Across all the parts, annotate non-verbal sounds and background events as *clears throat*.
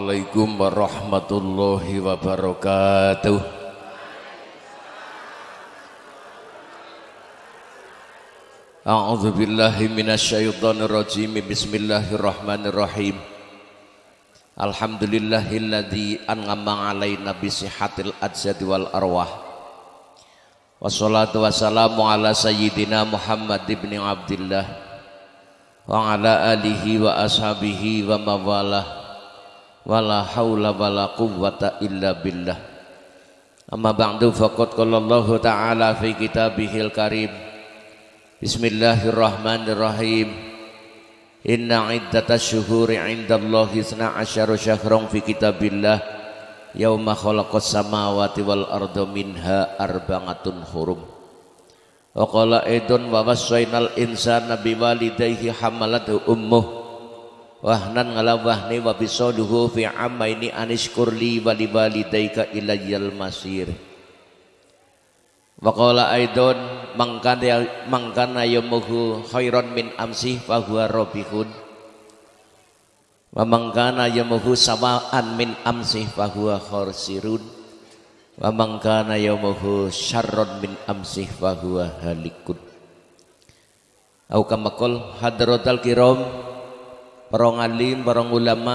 Assalamualaikum warahmatullahi wabarakatuh. A'udzu billahi minasyaitonir rajim Bismillahirrahmanirrahim. Alhamdulillahilladzi an'ama alaina bi sihatil ajsadi wal arwah. Wassalatu wassalamu ala sayyidina Muhammad ibn Abdullah wa ala alihi wa ashabihi wa mawalah wala haula wala quwwata illa billah. Amma ba'du faqad qala Allah ta'ala fi kitabihil karim. Bismillahirrahmanirrahim. Inna iddatash syuhuri 'indallahi 12 syahran fi kitabillah. Yauma khalaqas samawati wal arda minha arba'atun hurum. Wa qala aidun wa wassainal insana biwalidayhi hamalathu ummuh wahnan ngala wahni wa bisaluhu fi amaini anishkur li wa liwalidayka ilayyal masir. Wa qala aidun mangkana mangkana yamuhu khairan min amsi fa huwa rabihun wa man kana yamuhu sawa'an min amsih fahuwa kharsirun wa man kana yamuhu syarron min amsih fahuwa halikun. Au kama qol hadratal kiram para ngalim para ulama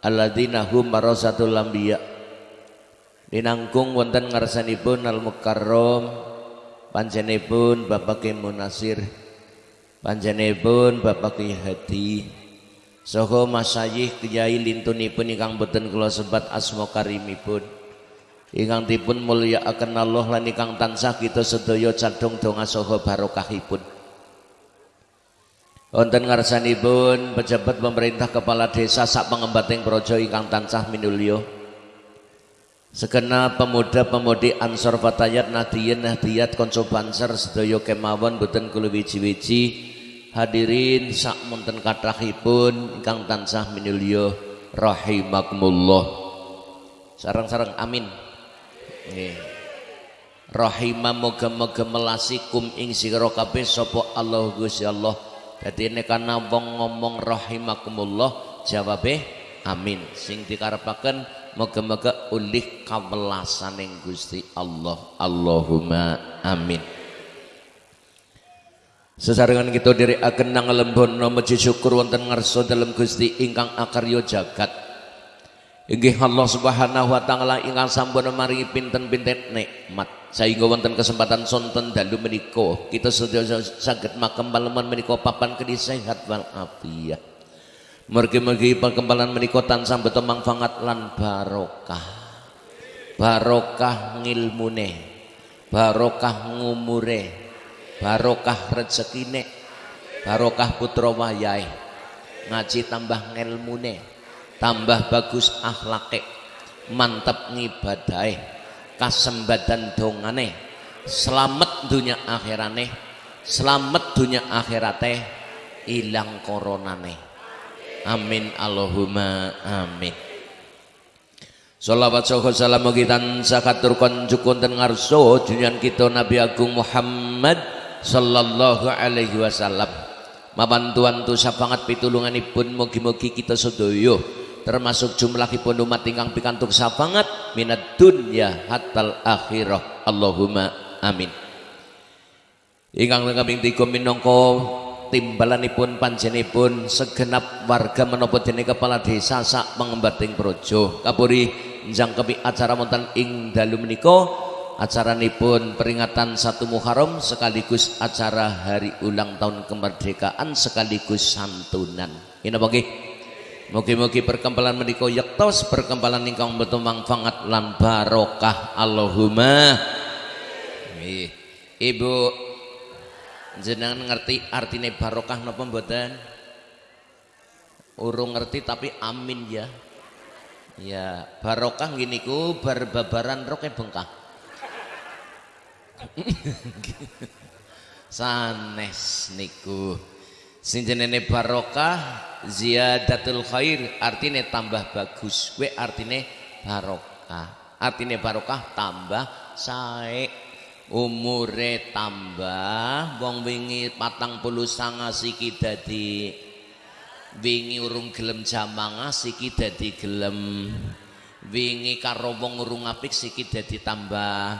alladzina hum marasatul anbiya dinangkung wonten ngarsanipun al mukarram panjenenganipun Bapak Munasir panjenenganipun Bapak Hadi Soho masayih kiai lintunipun ingkang boten kula sebat asma karimipun. Ingkang dipun mulyakaken Allah lan ingkang tansah kita sedaya cadung donga saha barokahipun. Wonten ngarsanipun pejabat pemerintah kepala desa sak pengembating projo ingkang tansah minulya. Segenap pemuda-pemudi Ansor Fatayat Nadiyin Nahdiyat konco banser sedaya kemawon boten kula wiji-wiji hadirin sak monten kathahipun ingkang tansah minulya. Rahimakumullah. Sarang-sarang amin. Nggih. Rahimah moga-moga melasikum ing sira kabeh sapa Allah Gusti Allah dadi nek ana wong ngomong rahimakumullah jawabe amin. Sing dikarepaken moga-moga ulih kawelasaning Gusti Allah. Allahumma amin. Sesarengan kita diri akan nang lembono meji syukur wonten ngarso dalam Gusti ingkang akaryo jagat. Inggih Allah Subhanahu wa taala ingkang sampun mari pinten-pinten nikmat. Sehingga wonten kesempatan sonten dalu menika kita sedaya saged paleman menika papan kedhi sehat wal afiat. Mergi-mergi perkembangan menika tansah beto manfaat lan barokah. Barokah ngilmune, barokah ngumure, barokah rezekine barokah putra wayahe ngaji tambah ngelmune tambah bagus akhlake mantap ngibadahe kasembadan dongane selamat dunia akhirane selamat dunia akhirate ilang koronane. Amin Allahumma amin. Salawat saha salam kita sakatur konjukun dan ngarso junyan kita Nabi Agung Muhammad sallallahu alaihi wasallam. Mabantuan tu sapangat pitulunganipun mugi-mugi kita sedaya termasuk jumlahipun umat ingkang pikantuk sapangat minat dunya hatal akhirah. Allahumma amin. Ingkang kambing tiga minangka timbalanipun panjenipun segenap warga menapa dene kepala desa sak pengembating projo. Kapuri njangkepi acara wonten ing dalu acara pun peringatan satu Muharram sekaligus acara hari ulang tahun kemerdekaan sekaligus santunan. Ini apa Mugi-mugi perkempalan menika yaktos perkempalan ingkang betul manfaat lan barokah. Allahumma. Ibu jenengan ngerti artinya barokah napa mboten? Urung ngerti tapi amin ya. Ya barokah gini ku berbabaran roknya bengkak. *laughs* Sanes niku sing jenenge barokah ziyadatul khair artine tambah bagus. We artine barokah. Artine barokah tambah sae umure tambah wong wingi patang puluh sanga siki dadi wingi urung gelem jamangah siki dadi gelem. Wingi karo wong urung apik siki dadi tambah.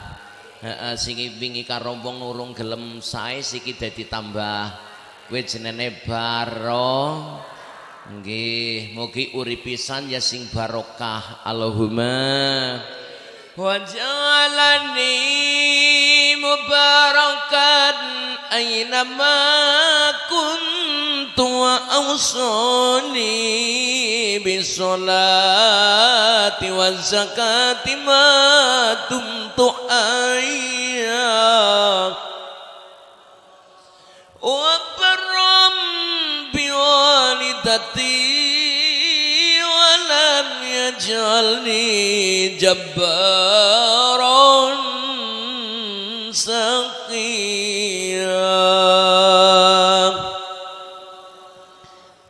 Heeh sing wingi karo wong urung gelem sae siki dadi tambah kowe jenenge baro. Nggih mugi uripisan ya sing barokah. Allahumma. Wajalani mubarakan aina ma kuntu wa awsani bisolati wa zakati ma ayya wa biwalidati ولم يجعلني جبارا سقيا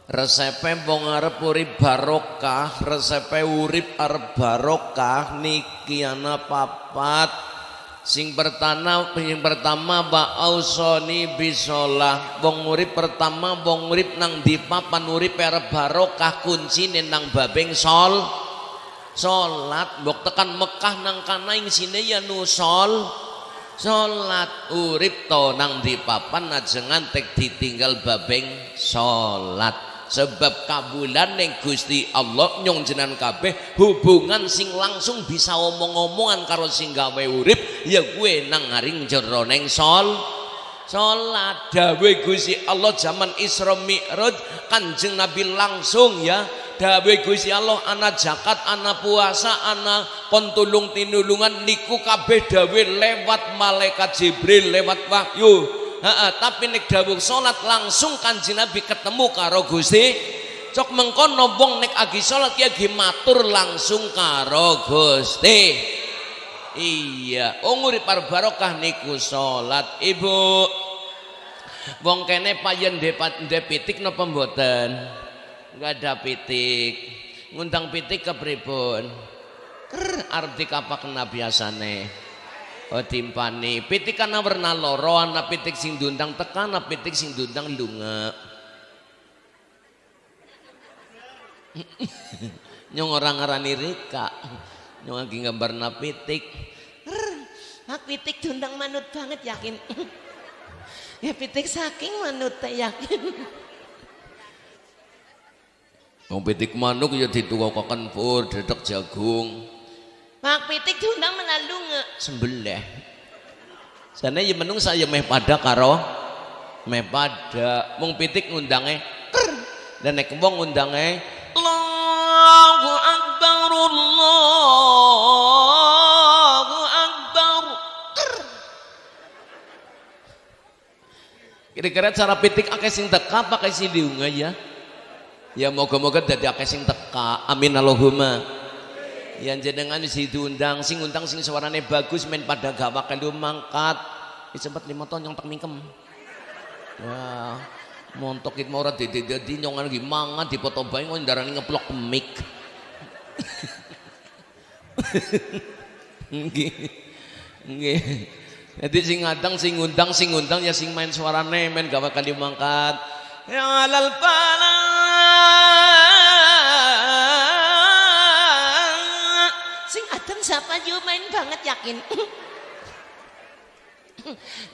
resepe wong arep urip barokah resepe urip arep barokah niki ana papat sing pertama sing pertama ba ausoni bisolah wong urip pertama wong urip nang di papan urip barokah kuncine nang babeng sol. Salat mbok tekan Mekah nang kana ing sine ya nusol salat urip to nang di papan ajengan tek ditinggal babeng salat sebab kabulan yang Gusti Allah nyong jenan kabeh hubungan sing langsung bisa omong-omongan karo sing gawe urip ya gue nang ngaring jeroneng sol. Salat dawe Gusti Allah zaman Isra Mi'raj Kanjeng Nabi langsung ya. Dawe Gusti Allah anak zakat anak puasa anak kontulung tinulungan niku kabeh dawe lewat malaikat Jibril lewat wahyu Ha, tapi nek dawuh salat langsung kanjeng Nabi ketemu karo Gusti. Cok mengkono wong nek agi salat ya matur langsung karo Gusti. Iya oh ngurip barokah niku salat ibu. Wong kene payen ndek pitik napa mboten? Enggak ada pitik. Ngundang pitik ke pripun ker arep dikapak biasane. Oh timpani, pitik kana warna loro, ana pitik sing dundang tekan, ana pitik sing dundang lunga. *laughs* nyong orang ngarani Rika. Nyong lagi gambar pitik. Hak pitik dundang manut banget yakin. *laughs* ya pitik saking manut yakin. *laughs* Wong pitik manuk ya ditukokaken pur dedek jagung. Mak pitik diundang menalu nge. Sembelih. Sana ya menung saya meh pada karo meh pada mung pitik ngundangnya dan nek wong ngundangnya Allahu akbar. Allahu akbar kira-kira cara pitik akeh sing teka pakai si diunga ya? Ya moga-moga dadi akeh sing teka. Amin Allahumma yang jenengan si diundang sing undang sing suarane bagus main pada gawa lu mangkat. Ini sempat lima tahun yang tak mingkem ya montok itu mau di di di nyongan lagi mangan di foto bayi ngon darah ngeplok mic *laughs* nggih jadi sing ngadang sing undang sing undang ya sing main suarane main gawa kali mangkat. Ya alal pala siapa juga main banget yakin?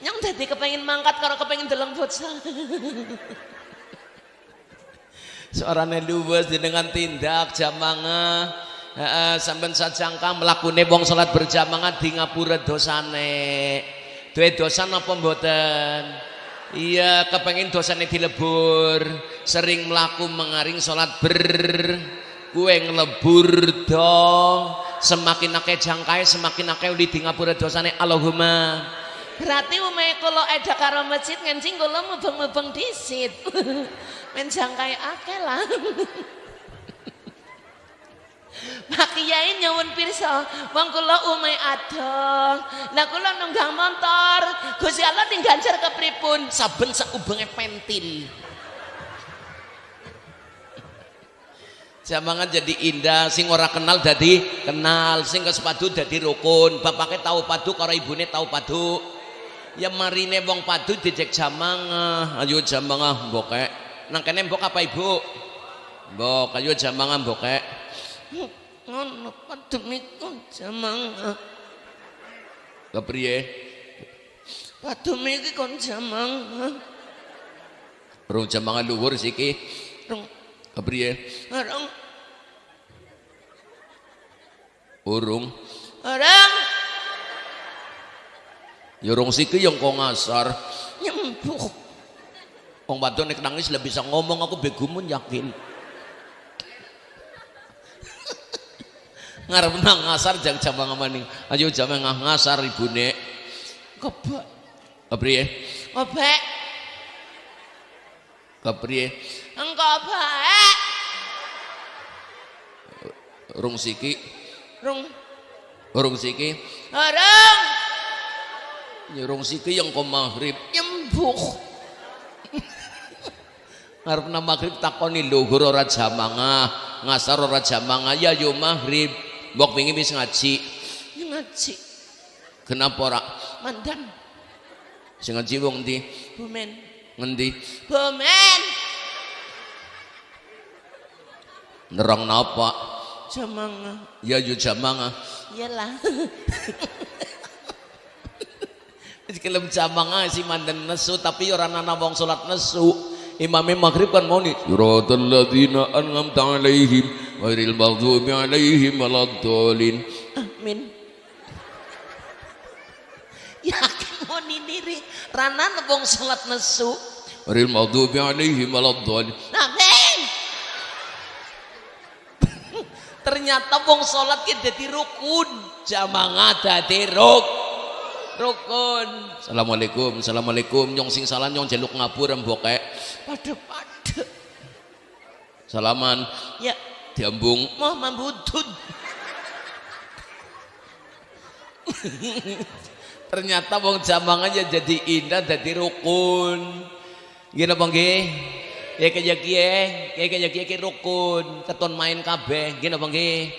Yang tadi kepengen mangkat kalau kepengen dalam futsal suaranya luwes dengan tindak jamanga uh, sampai sajangka melakukan wong salat berjamaah di ngapura dosane. Duwe dosa apa mboten? Iya kepengen dosane dilebur. Sering melaku mengaring salat ber kue ngelebur dong semakin akeh jangkai semakin akeh di ngapura dosane Allahumma berarti umay kalau ada karo masjid ngancing kalau mubeng-mubeng disit *laughs* men jangkai akeh lah *laughs* Pak Kiai nyuwun pirsa, wong kula umay adong. Lah kula nunggang motor, Gusti Allah tinggal ke kepripun? Saben saubenge pentil. Jamangan jadi indah, sing ora kenal jadi kenal, sing ke sepadu jadi rukun. Bapaknya tahu padu, karo ibune tahu padu. Ya marine wong padu dijek jamang, ayo jamang boke. Nang kene mbok apa ibu? Mbok kayu jamangan mbok kek. Ngono pademiku jamang. Kepriye? Padem iki kon jamang. Rung jamangan luhur siki. Kepriye? Orang Urung. orang Ya rung siki yang kok ngasar. nyembuh. Wong wadon nek nangis lebih bisa ngomong aku begumun yakin. Ngarep nang ngasar jang jamangan maning. Ayo jamangan ngasar ibune. Kebak. Kepriye? Kebak. Kepriye? Engko baik. Rung siki, Rong rung siki. Ya rung siki yang kok maghrib. nyembuh. *laughs* Ngarep nang maghrib takoni luhur ora jamangah, ngasar ora jamangah ya yo maghrib. Mbok wingi wis ngaji. Ngaji Kenapa ora? mandan Sing ngaji wong ndi? bumen. Ngendi? Bumen. Nerang napa? Jamang. Ya yo jamangah. Iyalah. *laughs* Wis kelem jamangah si mandan nesu tapi ora ana wong salat nesu. Imame maghrib kan mau nih. Siratal ladzina an'amta alaihim ghairil maghdubi alaihim waladdallin. Amin. *laughs* Yakin mau nindiri. Rana wong salat nesu. Ghairil maghdubi alaihim waladdallin. Amin. Ternyata wong salat ki dadi rukun. Jamangah dadi ruk. Rukun. Assalamualaikum, assalamualaikum. Nyong sing salah nyong jaluk ngapura mbokek. Pada-pada. Salaman Ya, diambung. mau mambutun. Ternyata wong jamangah ya jadi indah jadi rukun. Gini apa nggih? Ya kaya ya kaya kiye ki rukun, keton main kabeh. Gini apa nggih?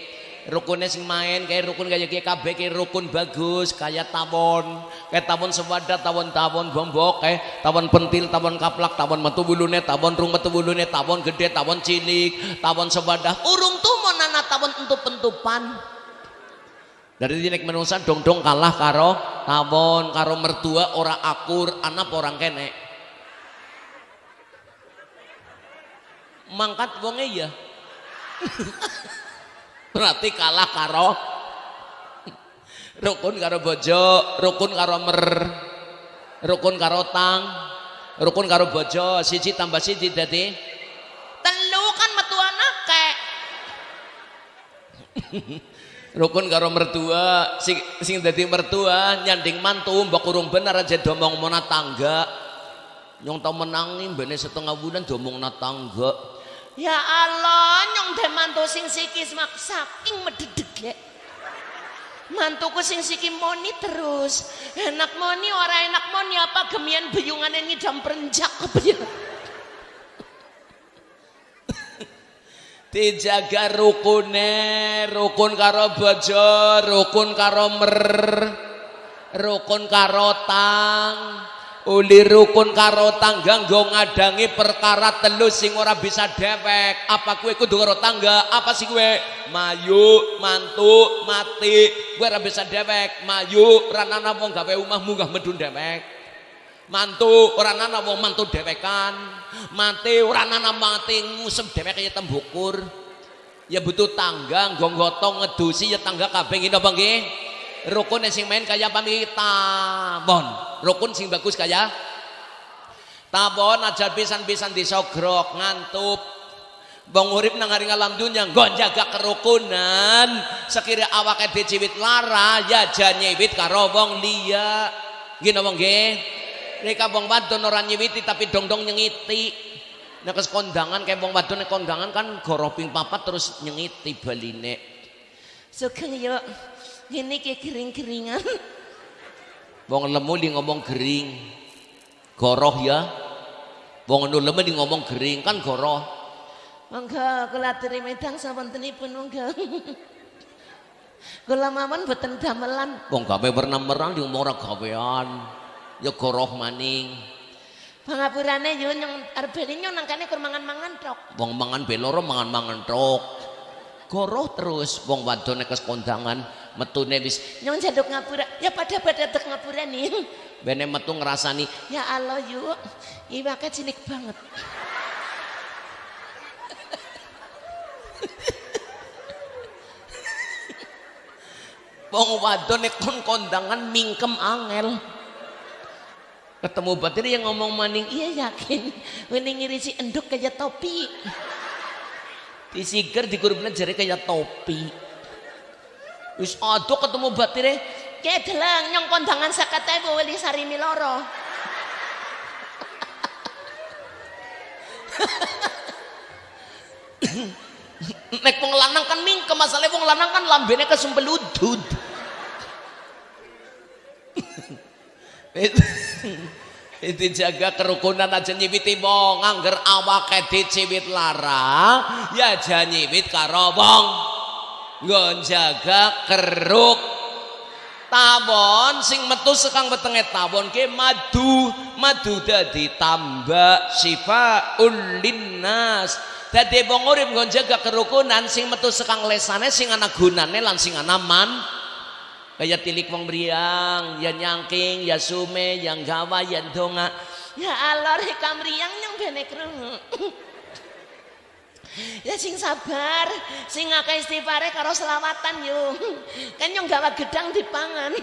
Rukunnya sing main kayak rukun kaya kiye kabeh kayak rukun bagus, kayak tawon, kayak tawon sewadat, tawon-tawon bombok, kayak tawon pentil, tawon kaplak, tawon metu bulune, tawon rung metu bulune, tawon gede, tawon cilik, tawon sewadah. Urung tuh nana tawon entup-entupan. Dari dinek menungsa dong-dong kalah karo tawon, karo mertua ora akur, anak orang kene. Mangkat wonge ya. Berarti kalah karo rukun karo bojo, rukun karo mer, rukun karo tang, rukun karo bojo, siji tambah siji dadi Telu kan metu anake. *laughs* rukun karo mertua sing sing dadi mertua nyanding mantu mbok urung bener aja domong mona tangga nyong tau menangi mbene setengah bulan domong na tangga Ya Allah, nyong teh mantu sing sikis mak saking mededeg ya. Mantuku sing siki moni terus. Enak moni ora enak moni apa gemian beyungane ngidam perenjak apa ya? dijaga rukune rukun karo bojo rukun karo mer rukun karo tang uli rukun karo tangga nggo ngadangi perkara telu sing ora bisa dewek. Apa kue kudu karo tangga? Apa sih kue mayu mantu mati. Gue ora bisa dewek. Mayu ranana wong gawe omahmu gak medun dewek. Mantu ora nana wong mantu dewekan. Mati ora nana mati ngusem dewek kaya tembukur ya butuh tangga nggo gotong ngedusi ya tangga kabeh ngene apa nggih rukun sing main kaya pami tabon rukun sing bagus kaya tabon aja pisan-pisan disogrok ngantup Bang urip nang hari ngalam dunya nggo jaga kerukunan sekira awake diciwit lara ya jan nyewit karo wong liya gini wong nggih Mereka wong wadon ora nyiwiti tapi dong-dong nyengiti. Nek kes kondangan kayak wong wadon nek kondangan kan goro ping papat terus nyengiti baline. Sugeng yuk. Ini kayak kering-keringan. Wong lemu di ngomong gering. Goroh ya. Wong anu lemu di ngomong gering kan goroh. Monggo kula aturi medang sawantenipun monggo. Kula mawon boten damelan. Wong gawe werna merang di ngomong ora gawean. Ya goroh maning. Pangapurane yo nyong arep nyong nangkane kur mangan-mangan tok. Wong mangan beloro mangan-mangan tok. Goroh terus wong wadon nek kondangan metune wis Nyong jaduk ngapura. Ya pada pada dek ngapura nih. *laughs* bene metu ngrasani Ya Allah yuk. Iwake cilik banget. *laughs* wong wadon kon kondangan mingkem angel. Ketemu batin yang ngomong maning Iya yakin. Ini ngirisi enduk kayak topi. Disiger digurupna jari kayak topi. Wis aduh ketemu batire Kayak delang nyong kondangan sakate bu wali sari miloro. nek wong lanang kan mingkem masalahe wong lanang kan lambene kesumpel *laughs* udud. Itu jaga kerukunan aja nyibiti wong angger awake diciwit lara ya aja nyibit karo wong. Nggon jaga keruk tawon sing metu sekang wetenge tawon ke madu madu dadi tambah sifaul linnas dadi wong urip nggon jaga kerukunan sing metu sekang lesane sing ana gunane lan sing ana man kaya tilik wong briang ya nyangking ya sume yang gawa ya donga Ya Allah rekam riang nyong bene krungu. *clears throat* Ya sing sabar, sing ngakeh istighfare karo selawatan yo. *clears throat* Kan nyong gawa gedang dipangan. *clears throat*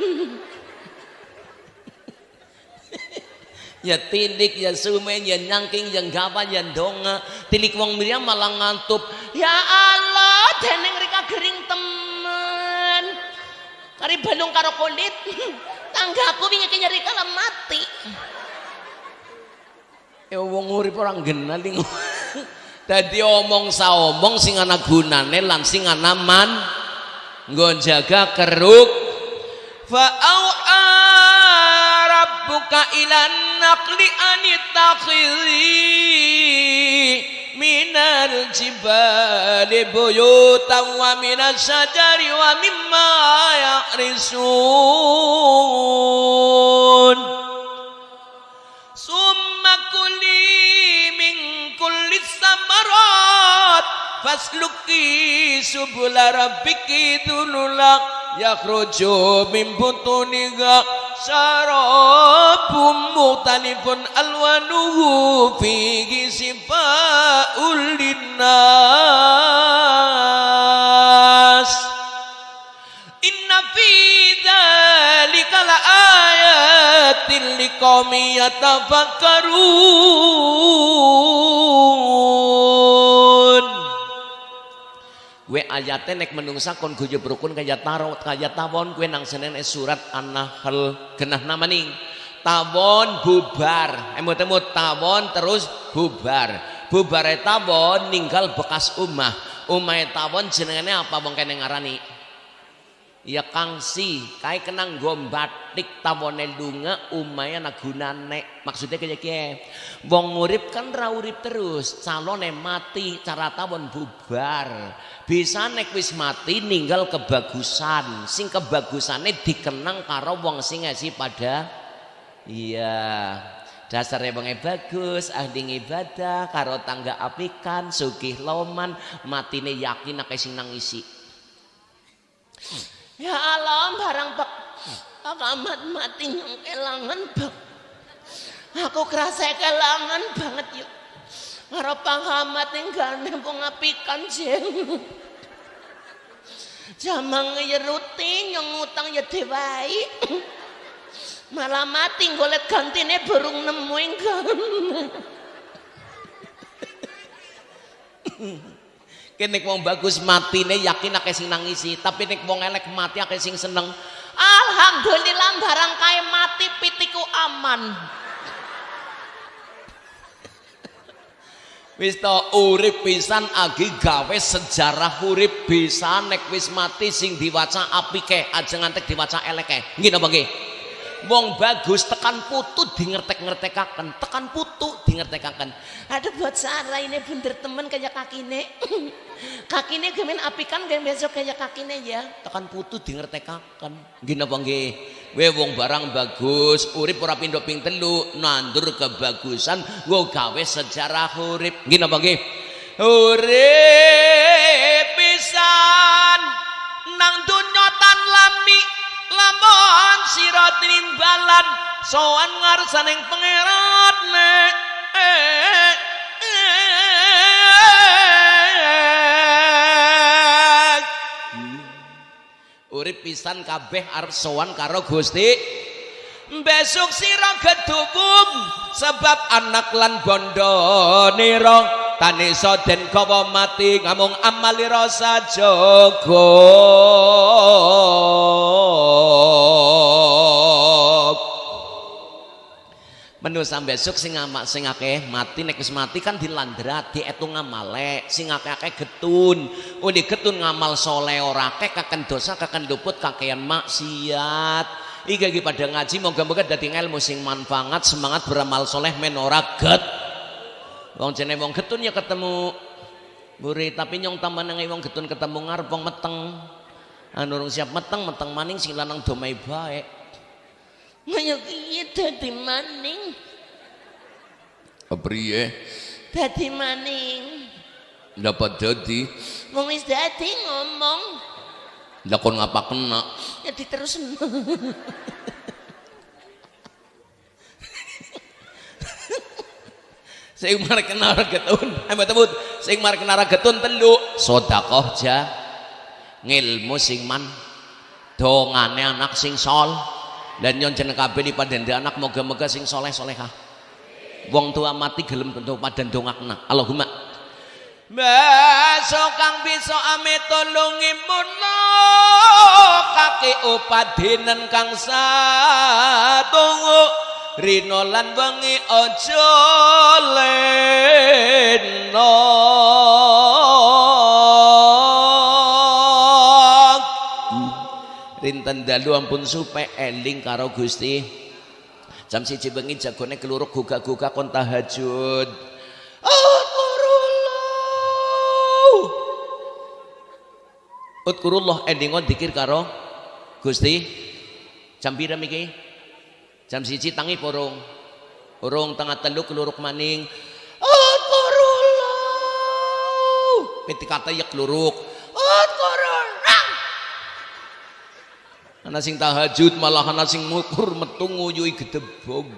ya tilik ya sume ya nyangking ya gawa ya donga tilik wong briang malah ngantup Ya Allah, deneng rika gering temen. Kari balung karo kulit. *laughs* Tanggaku wingi ki nyeri kala mati. ya wong urip ora genali *laughs* dadi omong saomong sing ana gunane lan sing ana man nggon jaga keruk fa rabbuka ilan naqli anittakhidhi minal jibali buyutan wa minas syajari wa mimma ya'risun. Summa kuli min kulli samarat fasluki subula rabbiki dululak yakhruju min butuniha syarabum mutalifun alwanuhu fihi sifaul linnas Inna fi dzalika laayatin liqaumin yatafakkarun. Gue ayatnya nek menungsa kon guyub rukun kaya taro kaya tawon gue nang senen surat An-Nahl genah namaning. Tawon bubar, emut emut tawon terus bubar. Bubare tawon ninggal bekas umah. Umah tawon jenengane apa wong kene ngarani? ya kangsi kai kenang gombatik tawone lunga umaya nagunane maksudnya kaya wong urip kan ra urip terus calone mati cara tawon bubar. Bisa nek wis mati ninggal kebagusan. Sing kebagusane dikenang karo wong sing ngasi pada iya dasarnya wonge bagus ahli ibadah karo tangga apikan sugih loman matine yakin nek sing nang isi Ya Allah, barang bak akamat mati nyong kelangan bak. Aku kerasa kelangan banget yuk. Ngarep pangamat tinggal nempung apikan jeng. Jamang ya rutin nyong utang ya dewai. Malah mati golet gantine burung nemu enggan. Kene wong bagus matine yakin akeh sing nangisi, tapi nek wong elek mati akeh sing seneng. Alhamdulillah barang kae mati pitiku aman. Wis to urip pisan agi gawe sejarah urip bisa nek wis mati sing diwaca apike aja ngantek diwaca eleke. Nggih napa nggih? Wong bagus tekan putu di ngertek-ngertekaken, tekan putu di ngertekaken. Aduh buat Sarah ini bener temen kayak kakine. *laughs* kakine gemen apikan gen besok kayak kakine ya. Tekan putu di ngertekaken. Napa nggih? we wong barang bagus urip ora pindho ping telu nandur kebagusan nggo gawe sejarah urip nggih napa nggih urip pisan nang dunya tan lami lamun sira tinimbalan sowan ngarsaning pangeran urip pisan kabeh arep sowan karo Gusti. Besok sira gedubung sebab anak lan bondo nira. Tanisa den kawa mati ngamung amalira sajaga menu sampai besok sing ngamak sing akeh mati nek wis mati kan dilandrat dietung ngamale sing akeh-akeh getun. Oh di getun ngamal soleh ora akeh kaken dosa kaken luput kakean maksiat. Iki iki pada ngaji moga-moga dadi ilmu sing manfaat semangat beramal soleh men ora get. Wong jene wong getun ya ketemu buri tapi nyong taman nang wong getun ketemu ngarep wong meteng. Anu siap meteng meteng maning sing lanang domai baik Kaya kiye dadi maning. Apriye? Dadi maning. Dapat dadi. Wong wis dadi ngomong. Lah kon ngapa kena? Ya diterus. Sing marek kena getun, ayo tebut. Sing marek kena getun telu sedekah ja. Ngilmu sing man dongane anak sing sol dan nyon jeneng kabeh di padende anak moga-moga sing soleh solehah wong tua mati gelem tentu padan dongakna Allahumma. Besok kang bisa ame tolongi muno kaki upadinen kang satungu rino lan wengi aja leno rinten dalu ampun supe eling karo Gusti. Jam siji bengi jagone keluruk gugak-gugak kon tahajud. Utkurullah! Endingon dikir karo Gusti. Jam pira miki? Jam siji tangi porong porong tengah telu keluruk maning Utkurullah! Ketika ya keluruk ana sing tahajud malah ana sing ngukur metu nguyuhi gedebog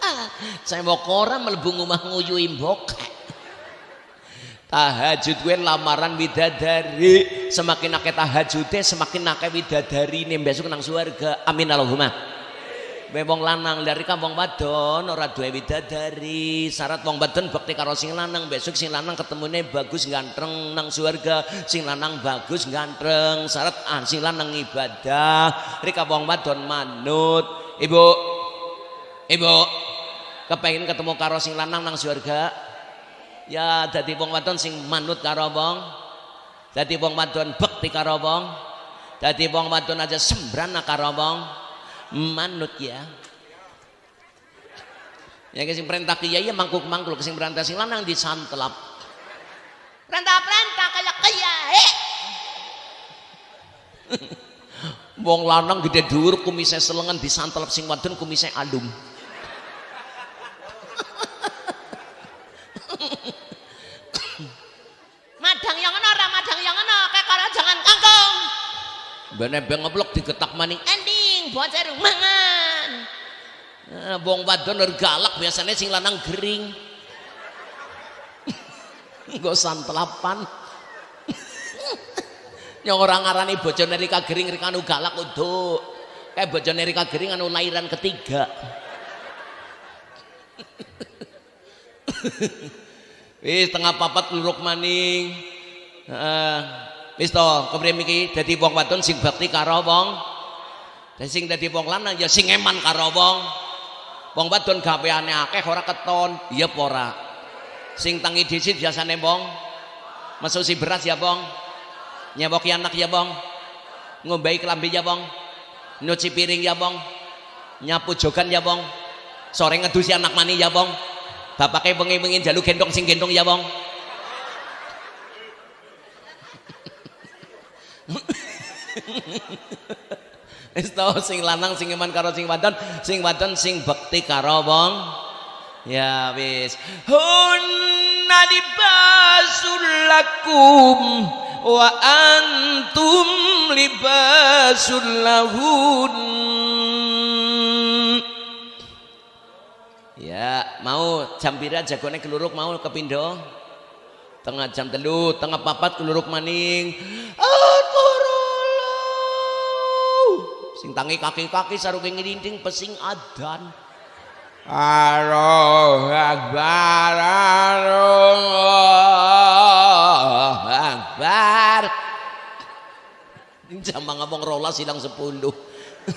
*laughs* saya mau koran melebu ngomah nguyuhi mbok. Tahajud gue lamaran widadari. Semakin akeh tahajudnya semakin akeh widadari. Nih besok nang suarga amin Allahumma wong lanang dari kampung wadon ora duwe widadari. Syarat wong wadon bakti karo sing lanang. Besok sing lanang ketemune bagus ganteng nang surga sing lanang bagus ganteng syarat ah, sing lanang ibadah. Rika wong wadon manut. Ibu. Ibu. Kepengin ketemu karo sing lanang nang surga ya dadi wong wadon sing manut karo wong. Dadi wong wadon bakti karo wong. Dadi wong wadon aja sembrana karo wong manut ya. Ya sing perintah kiai ya mangkuk mangkuk sing perintah sing lanang disantelap perintah-perintah kayak kiai. *laughs* Wong lanang gede dhuwur kumise selengan disantelap sing wadon kumise alum *laughs* madang yang ana ora madang yang ana kayak jangan kangkung. Bene bengeblok digetak maning. Endi bocah mangan nah, wong wadon galak biasanya sing lanang gering. *laughs* Gak santelapan *laughs* yang orang ngarani bojo nerika gering rika anu galak untuk kayak bojo nerika gering anu lahiran ketiga. *laughs* Wis tengah papat luruk maning. Uh, wis to kepriye miki dadi wong wadon sing bakti karo wong dan sing dadi wong lanang ya sing eman karo wong. Wong wadon gaweane akeh ora keton, iya apa ora? Sing tangi disit biasane wong mesusi beras ya wong. Nyewoki anak ya wong. Ngombai kelambi ya wong. Nyuci piring ya wong. Nyapu jogan ya wong. Sore ngedusi anak mani ya wong. Bapake wengi-wengi jalu gendong sing gendong ya wong. *laughs* *laughs* Wis sing lanang sing iman karo sing wadon, sing wadon sing bekti karo wong. Ya wis. Hunna libasul lakum wa antum libasul lahun. Ya, mau jam pira jagone keluruk mau kepindo? Tengah jam telu, tengah papat keluruk maning. Sing tangi kaki-kaki saruke ngirinting pesing adan. Allahu Akbar Allahu Akbar Jam ngomong rolas hilang sepuluh *laughs*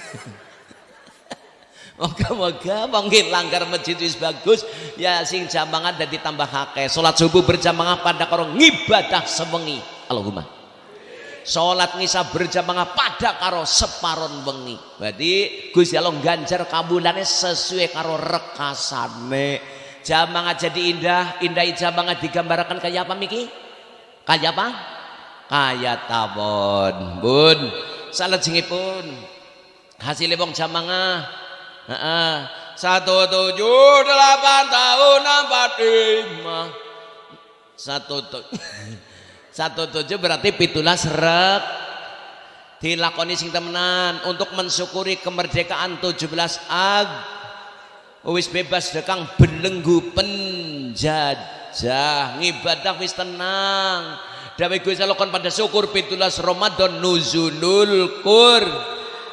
Moga-moga mungkin langgar masjid wis bagus ya sing jamangan dan ditambah akeh. Salat subuh berjamaah pada karo ngibadah sewengi. Allahumma. Salat ngisa berjamaah pada karo separon wengi. Berarti Gusti Allah ganjar kabulane sesuai karo rekasane. Jamangan jadi indah, indah jamangan digambarkan kayak apa Miki? Kayak apa? Kayak tawon. Bun, salat pun hasilnya wong jamangan satu tujuh delapan tahun empat lima satu tujuh *laughs* satu tujuh berarti pitulah seret dilakoni sing temenan. Untuk mensyukuri kemerdekaan 17 Ag. Wis bebas dekang belenggu penjajah. Ngibadah wis tenang. Dawe gue salokon pada syukur pitulas Ramadan nuzulul kur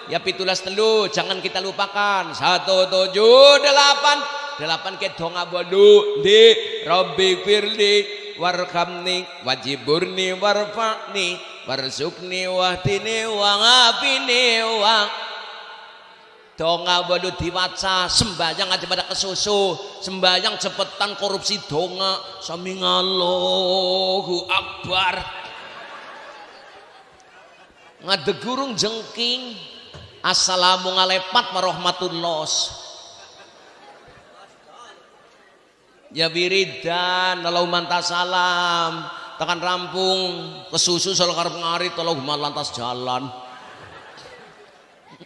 ya pitulas telu jangan kita lupakan. Satu tujuh delapan. Delapan ke donga bodu di Robbi firli warhamni wajiburni warfa'ni warzukni wahdini wangapini wang. Donga bodu diwaca sembahyang aja pada kesusu. Sembahyang cepetan korupsi donga. Sami Allahu akbar. Ngadegurung jengking. Assalamualaikum warahmatullah Ya wiridan lalu mantas salam. Tekan rampung kesusu selalu karep ngarit Allahumma lantas jalan.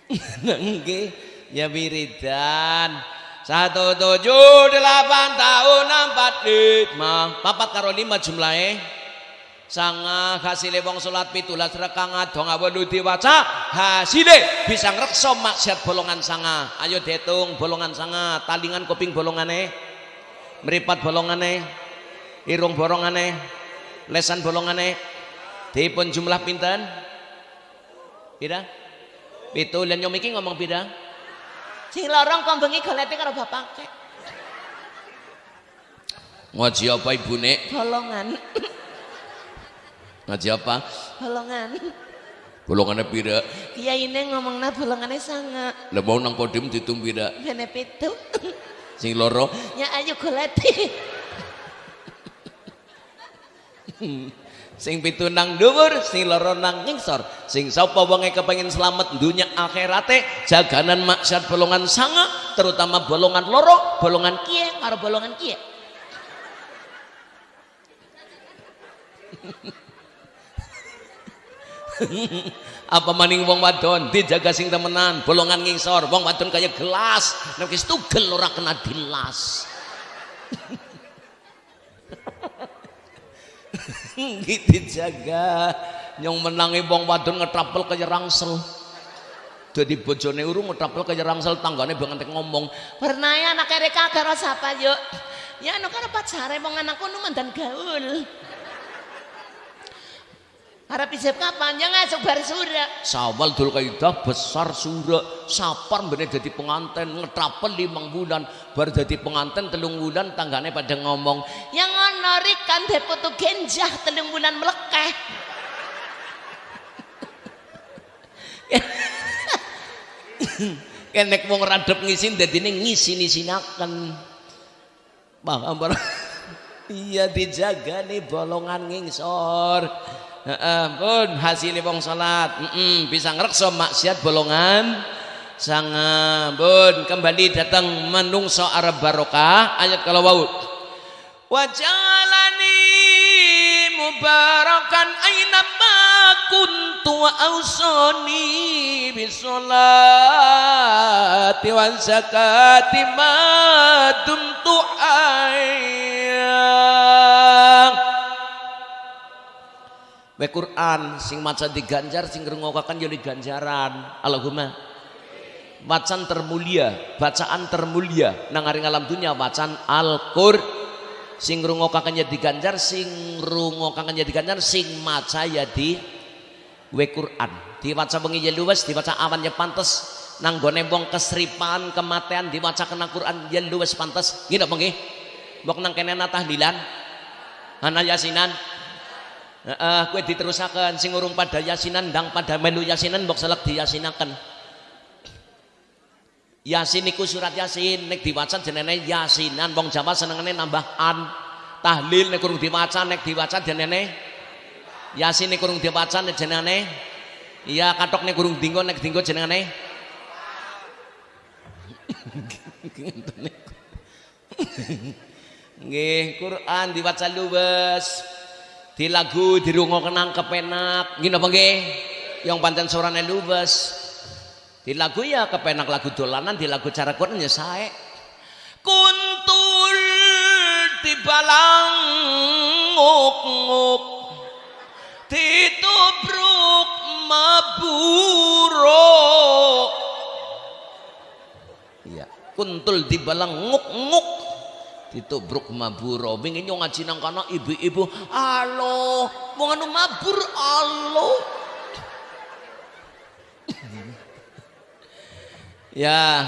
*laughs* Nggih ya wiridan satu tujuh delapan tahun empat lima. Papat karo lima jumlahnya sanga hasile wong salat pitulas rekang adong awalu diwaca hasile bisa ngrekso maksiat bolongan sanga. Ayo detung bolongan sanga talingan kuping bolongane meripat bolongane irung bolongane lesan bolongane dipun jumlah pinten pira pitu lan nyom iki ngomong pira sing lorong kok bengi golete karo bapake ngaji apa ibune bolongan Ngaji apa? Bolongan. Bolongannya pira? Kiai ini ngomongnya bolongannya sangat. Lah mau nang podium ditung pira? Bene pitu. Sing loro? Ya ayo goleti. *laughs* sing pitu nang dhuwur, sing loro nang ngingsor. Sing sapa wonge kepengin selamat dunya akhirate, jaganan maksiat bolongan sanga, terutama bolongan loro, bolongan kie karo bolongan kie. *laughs* apa maning wong wadon? Dijaga sing temenan bolongan ngisor. Wong wadon kaya gelas. Nek wis tugel ora kena dilas. *laughs* Gitu jaga nyong menangi wong wadon ngetrapel kaya rangsel jadi bojone urung ngetrapel kaya rangsel tanggane banget ngomong pernah ya anak reka karo sapa yuk? Ya anu kan pacare wong anakku nu mandan gaul Harap ijab kapan? Ya ngasuk bar sura. Sawal dul kaidah besar sura. Sapar bener jadi pengantin ngetrapel limang bulan. Bar jadi pengantin telung bulan tanggane pada ngomong. Yang ngonorik kan deputu genjah telung bulan melekeh. Kenek wong radep ngisin dadine ngisin-isinaken. Paham Iya dijaga nih bolongan ngingsor pun hasil wong salat. Bisa ngrekso maksiat bolongan. Sanga pun kembali datang menungso arab barokah ayat kalau wau wajalani mubarakan aina ma kuntu wa ausani bisolati wa zakati ma dumtu We Quran sing maca diganjar sing ngrungokaken yo ganjaran Allahumma. Bacaan termulia bacaan termulia. Nang alam dunia bacaan Al-Qur. Sing ngrungokaken ya diganjar sing ngrungokaken ya diganjar sing maca ya di we Quran. Diwaca bengi ya luwes diwaca awan ya pantes. Nang gone wong kesripan kematian diwaca kena Quran ya luwes pantes. Ngene apa nggih mbok nang kene tahlilan ana yasinan Heeh, kowe diterusaken sing urung pada yasinan ndang pada melu yasinan mbok selek diyasinaken. Yasin iku surat Yasin nek diwaca jenenge Yasinan wong Jawa senengane nambah an. Tahlil nek kurung diwaca nek diwaca jenenge Yasin nek kurung diwaca nek jenenge Iya katok nek kurung dinggo nek dinggo jenenge Nggih, Quran diwaca luwes di lagu kenang kepenak. Gini apa yang pancen sorane lubes di lagu ya kepenak lagu dolanan di lagu cara Quran ya sae. Kuntul di balang nguk-nguk ditubruk maburo iya kuntul di balang nguk-nguk ditubruk maburo wingi nyong ngaji nang kana ibu-ibu alo wong anu mabur alo. *laughs* Ya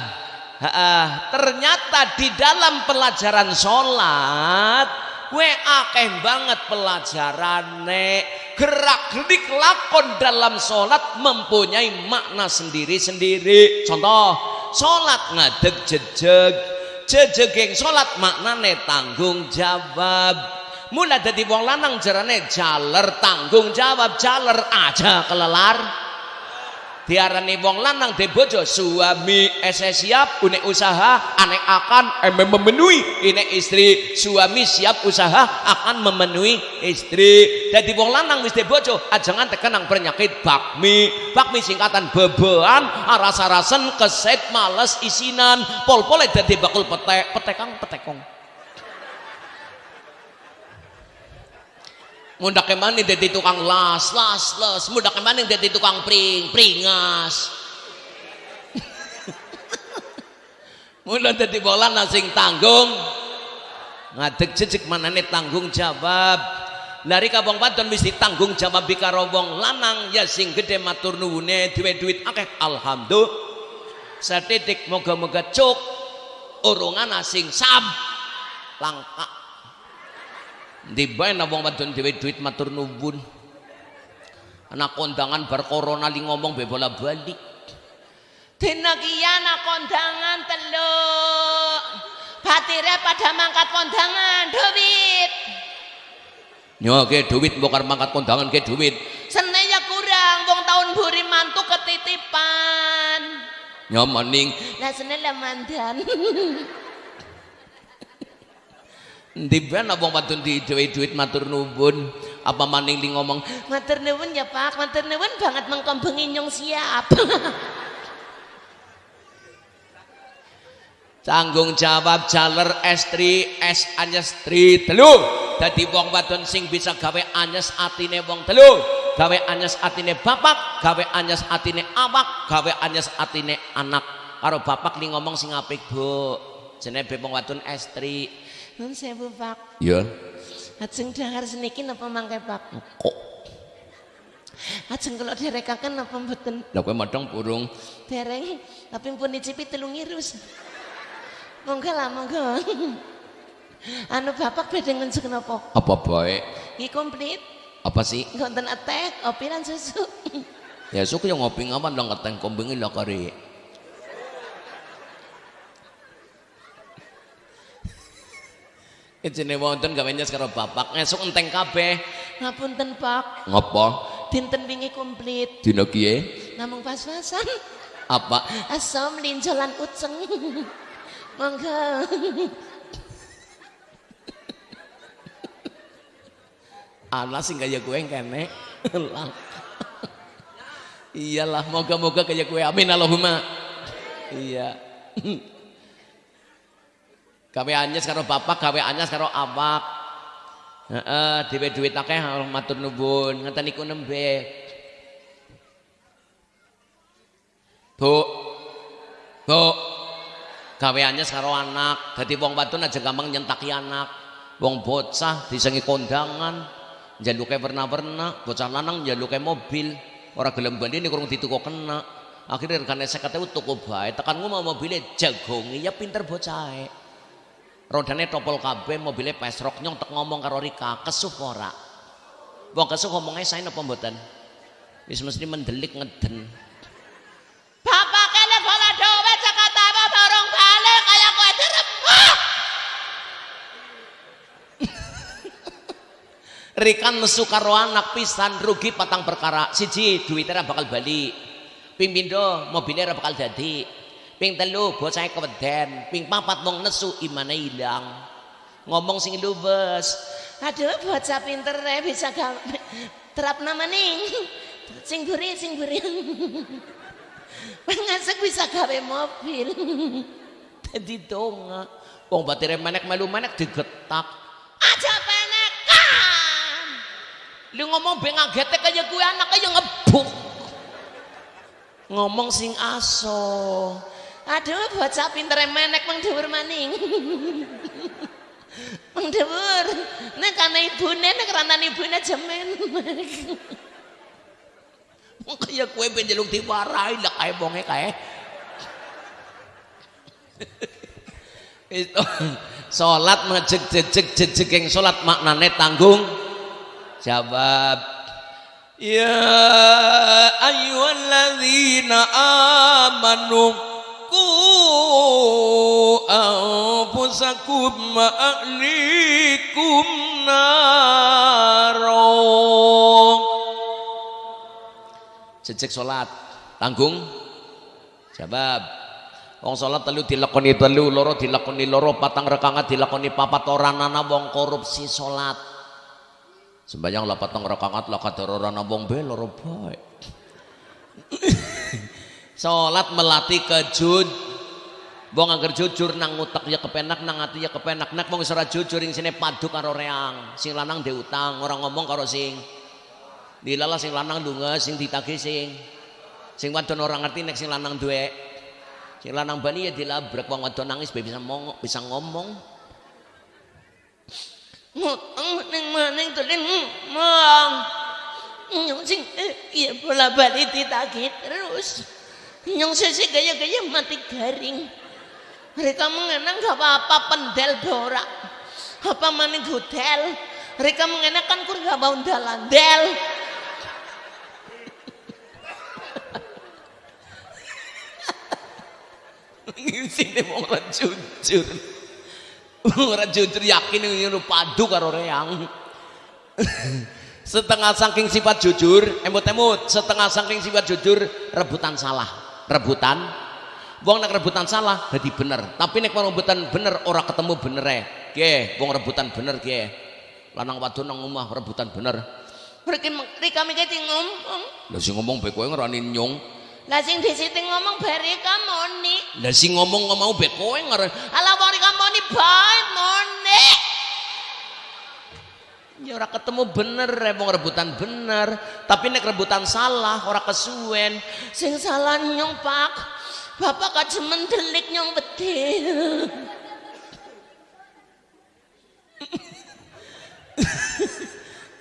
ha -ha. ternyata di dalam pelajaran sholat we akeh banget pelajarane. Gerak gerik lakon dalam sholat mempunyai makna sendiri-sendiri. Contoh sholat ngadeg jejeg jejegeng salat maknane tanggung jawab. Mulai dari wong lanang jarane jaler tanggung jawab jaler aja kelelar diarani wong lanang de bojo suami ese siap une usaha anek akan emang memenuhi ini istri. Suami siap usaha akan memenuhi istri. Jadi wong lanang wis de bojo ajangan tekenang penyakit bakmi. Bakmi singkatan bebean rasa-rasen keset males isinan. Pol-pol dadi bakul petek petekang petekong Mudah ke mana jadi tukang las, las, las. Mudah ke mana jadi tukang pring, pringas. *laughs* Mudah jadi bola nasing tanggung. Ngadek jejek mana nih tanggung jawab. Lari kabong wadon mesti tanggung jawab bikaro wong lanang ya sing gede matur nuwune duwe duit akeh alhamdulillah. Moga-moga cuk urungan asing sam langka di bae wong wadon dhewe duit matur nuwun anak kondangan bar corona li ngomong be bola balik dina anak kondangan teluk batire pada mangkat kondangan duit Yo ke duit mbok mangkat kondangan ke duit. Sene ya kurang wong tahun buri mantu ketitipan. Nyomaning. Lah sene lah mandan. *laughs* Ndi ben wong wadon di duit-duit matur nuwun. Apa maning li ngomong, "Matur nuwun ya Pak, matur nuwun banget mengkom bengi nyong siap." *laughs* tanggung jawab jaler estri es anyes tri telu dadi wong wadon sing bisa gawe anyes atine wong telu gawe anyes atine bapak gawe anyes atine awak gawe anyes atine anak. Karo bapak li ngomong sing apik bu. Jenenge wong wadon estri Nun sewu Pak. Iya. Ajeng dangar seniki napa mangke Pak? Kok. Ajeng kula derekaken napa mboten? Lah kowe madhong burung. Dereng, tapi pun nyicipi telung irus. Monggo lah monggo. Anu bapak badhe ngenjuk napa? Apa bae? Iki komplit. Apa sih? Ngonten atek, kopi lan susu. ya suku yang ngopi ngawan dong keteng kombingi lah kari. Ijine wonten gawe nyes karo bapak esuk enteng kabeh. Ngapunten Pak. Ngapa? Dinten wingi komplit. Dina kiye? Namung pas-pasan. Apa? Asam linjolan uceng. Monggo. Ana sing kaya kowe kene. Iyalah, moga-moga kaya kowe. Amin Allahumma. Iya. Gawe anyes karo bapak, gawe anyes karo awak. Heeh, dhewe duit akeh matur nuwun. Ngeten niku nembe. Bu. Bu. Gawe anyes karo anak. Dadi wong wadon aja gampang nyentaki anak. Wong bocah disengi kondangan, njaluke warna-warna, bocah lanang njaluke mobil. Ora gelem bandine kurang dituku kena. Akhirnya regane 50.000 tuku bae. Tekan mau mobilnya jagongi ya pinter bocahe. Rodane topol kabeh, mobilnya pesrok nyong tek ngomong karo Rika, kesuh ora? Wong kesuh ngomongnya saya napa mboten? Wis mesti mendelik ngeden. Bapak kene bola dowe Jakarta apa bareng balik kaya kowe dirembah. *laughs* Rikan nesu karo anak pisan rugi patang perkara. Siji duitnya bakal balik. Ping pindho mobilnya bakal dadi. Ping telu bocahnya keweden. Ping papat wong nesu imane ilang. Ngomong sing luwes. Aduh bocah pinter bisa gawe terap nama ning. Sing buri sing buri. Pengasek bisa gawe mobil. Dadi donga. Wong batire menek melu menek digetak. Aja penekan. Lu ngomong be ngagete kaya gue anak kaya ngebuk. Ngomong sing aso. Aduh bocah pinter menek mang maning. Mang dhuwur. Nek kana ibune nek rantan ibune jemen. Wong kaya kue ben njaluk diwarai lah kae bonge kae. Itu salat ngejeg jejeg jejeging salat maknane tanggung jawab. Ya ayyuhalladzina amanu wa ahlikum naro Jejeg salat tanggung jawab Wong salat telu dilakoni telu, loro dilakoni loro, patang rekangan dilakoni papat ora ana wong korupsi salat. Sembayang lah patang rekangat lah kadar ora ana wong be loro bae. *laughs* salat melatih kejud. Wong angger jujur nang utek ya kepenak, nang ati ya kepenak. Nek wong ora jujur ing sine padu karo reang. Sing lanang dhe utang, ora ngomong karo sing dilala sing lanang lunga sing ditagih sing sing wadon ora ngerti nek sing lanang duwe sing lanang bani ya dilabrak wong wadon nangis bisa ngomong bisa ngomong Ngutang maning maning tulen mang. Nyong sing eh, iya bola balik ditagih terus. Nyong sisi gaya-gaya mati garing. Mereka mengenang gak apa-apa pendel borak. Apa maning hotel. Mereka mengenakan kur gak bau dalandel. sini wong ora jujur wong jujur yakin ngono padu karo reang setengah saking sifat jujur emut-emut setengah saking sifat jujur rebutan salah rebutan wong nek rebutan salah jadi bener tapi nek rebutan bener ora ketemu bener e ge wong rebutan bener ge lanang wadon nang omah rebutan bener Mereka mereka mikir ngomong. lha sing ngomong bae kowe ngerani nyung Lah sing disiti ngomong bari moni. lha sing ngomong ngomong bae kowe ngerani Alah wong moni bae moni. Ya ora ketemu bener, wong rebutan bener. Tapi nek rebutan salah, ora kesuwen. Sing salah nyong Pak. Bapak kajemen delik nyong bedil.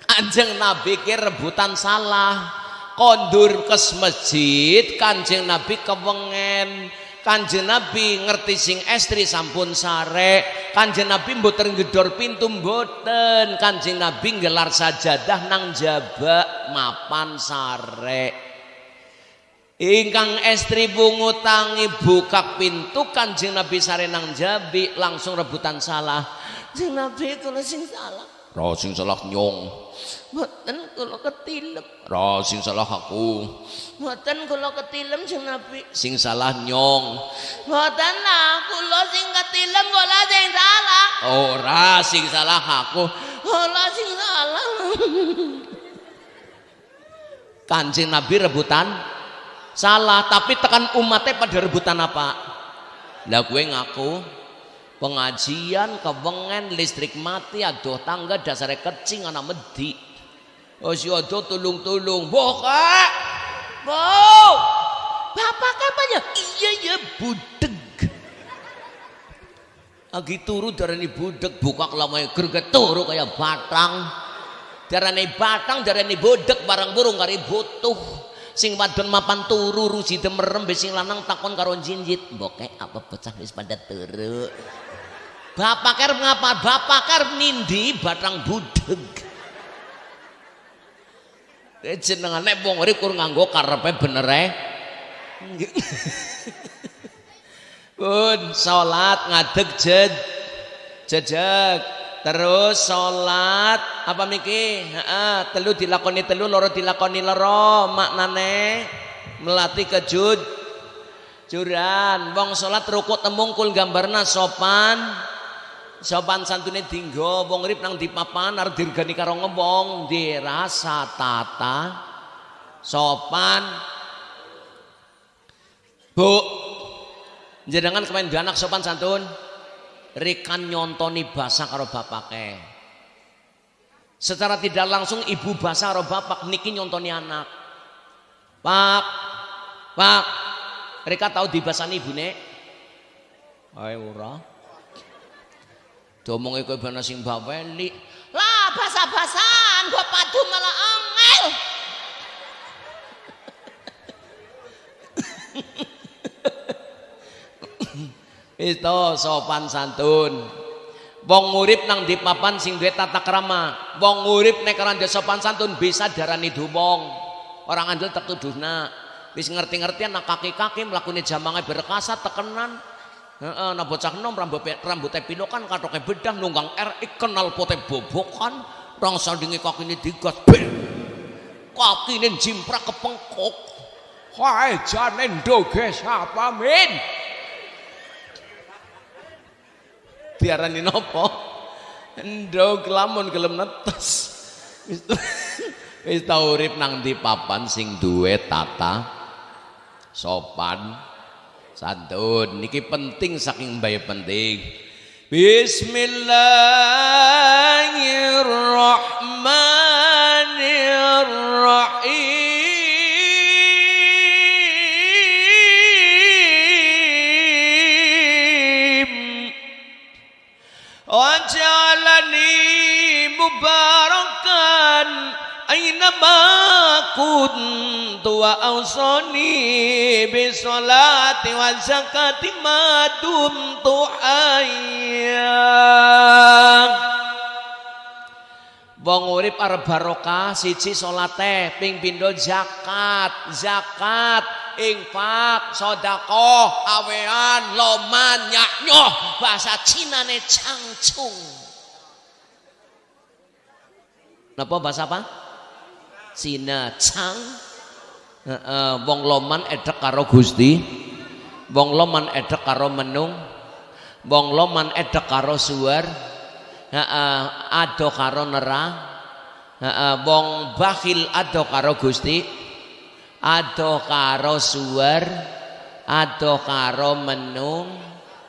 Kanjeng Nabi ki rebutan salah. Kondur ke masjid, Kanjeng Nabi kewengen. Kanjeng Nabi ngerti sing estri sampun sare. Kanjeng Nabi mboten gedor pintu mboten. Kanjeng Nabi gelar sajadah nang jaba mapan sare. Ingkang estri bungu tangi buka pintu Kanjeng Nabi sare nang jabi langsung rebutan salah. Sing Nabi kula sing salah. Ra sing salah nyong. Mboten kula ketilem. Ra sing salah aku. Mboten kula ketilem sing Nabi. Sing salah nyong. Mboten lah kula sing ketilem kula sing salah. Ora sing salah aku. Kula sing salah. *laughs* Kanjeng Nabi rebutan salah, tapi tekan umatnya pada rebutan apa? Lah gue ngaku pengajian kewengen listrik mati aduh tangga dasarnya kecing anak medi. Oh si tulung-tulung, bokak, bo, bapak kapan ya? Iya ya budeg. Lagi turu darani budeg buka kelamai gerget turu kayak batang. Darane batang darane bodek barang burung kari butuh. Sing wadon mapan turu rusi demerem sing lanang takon karo jinjit. Bokek apa pecah wis pada turu bapak ker ngapa bapak ker nindi batang budeg jenengane wong urip kur nganggo karepe bener e Pun salat ngadeg jed. Jejeg. Terus sholat apa miki Heeh, telu dilakoni telu loro dilakoni loro maknane melatih kejud juran wong sholat rukuk temungkul gambarna sopan sopan santune dinggo wong rip nang dipapan arep dirgani karo ngewong dirasa tata. Sopan. Bu jenengan kemain anak sopan santun? Rekan nyontoni bahasa karo bapake. Secara tidak langsung ibu bahasa karo bapak niki nyontoni anak. Pak pak mereka tahu di bahasa ibu nek? Ayo ora domong iku bana sing baweli lah bahasa-bahasaan gua padu malah angel. Itu sopan santun. Wong urip nang di papan sing duwe tata krama. Wong urip nek ora sopan santun bisa darani dumong. Orang andel tak tuduhna wis ngerti-ngerti anak kaki-kaki mlakune jamange berkasa tekenan heeh nah bocah nom rambut rambutnya pilokan katoke bedah nunggang RX kenal pote bobokan rong sandingi kakine digas ben kakine jimprak kepengkok. Hai jane ndoge siapa min? Diarani nopo? Ndog lamun gelem netes. Wis *laughs* tau urip nang di papan sing duwe tata sopan santun. Niki penting saking mbae penting. Bismillahirrahmanirrahim. Mubarakan aina ma kuntu wa awsani bi salati wa zakati ma dumtu hayya Wong urip arep barokah siji salate ping pindho zakat zakat infak sedekah awean loman nyak bahasa Cina ne cangcung Napa bahasa apa? Cina Chang. Uh, wong loman edek karo Gusti. Wong loman edek karo menung. Wong loman edek karo. Uh, ado karo nera. Uh, wong bakhil ado karo Gusti. Ado karo suar. Ado karo menung.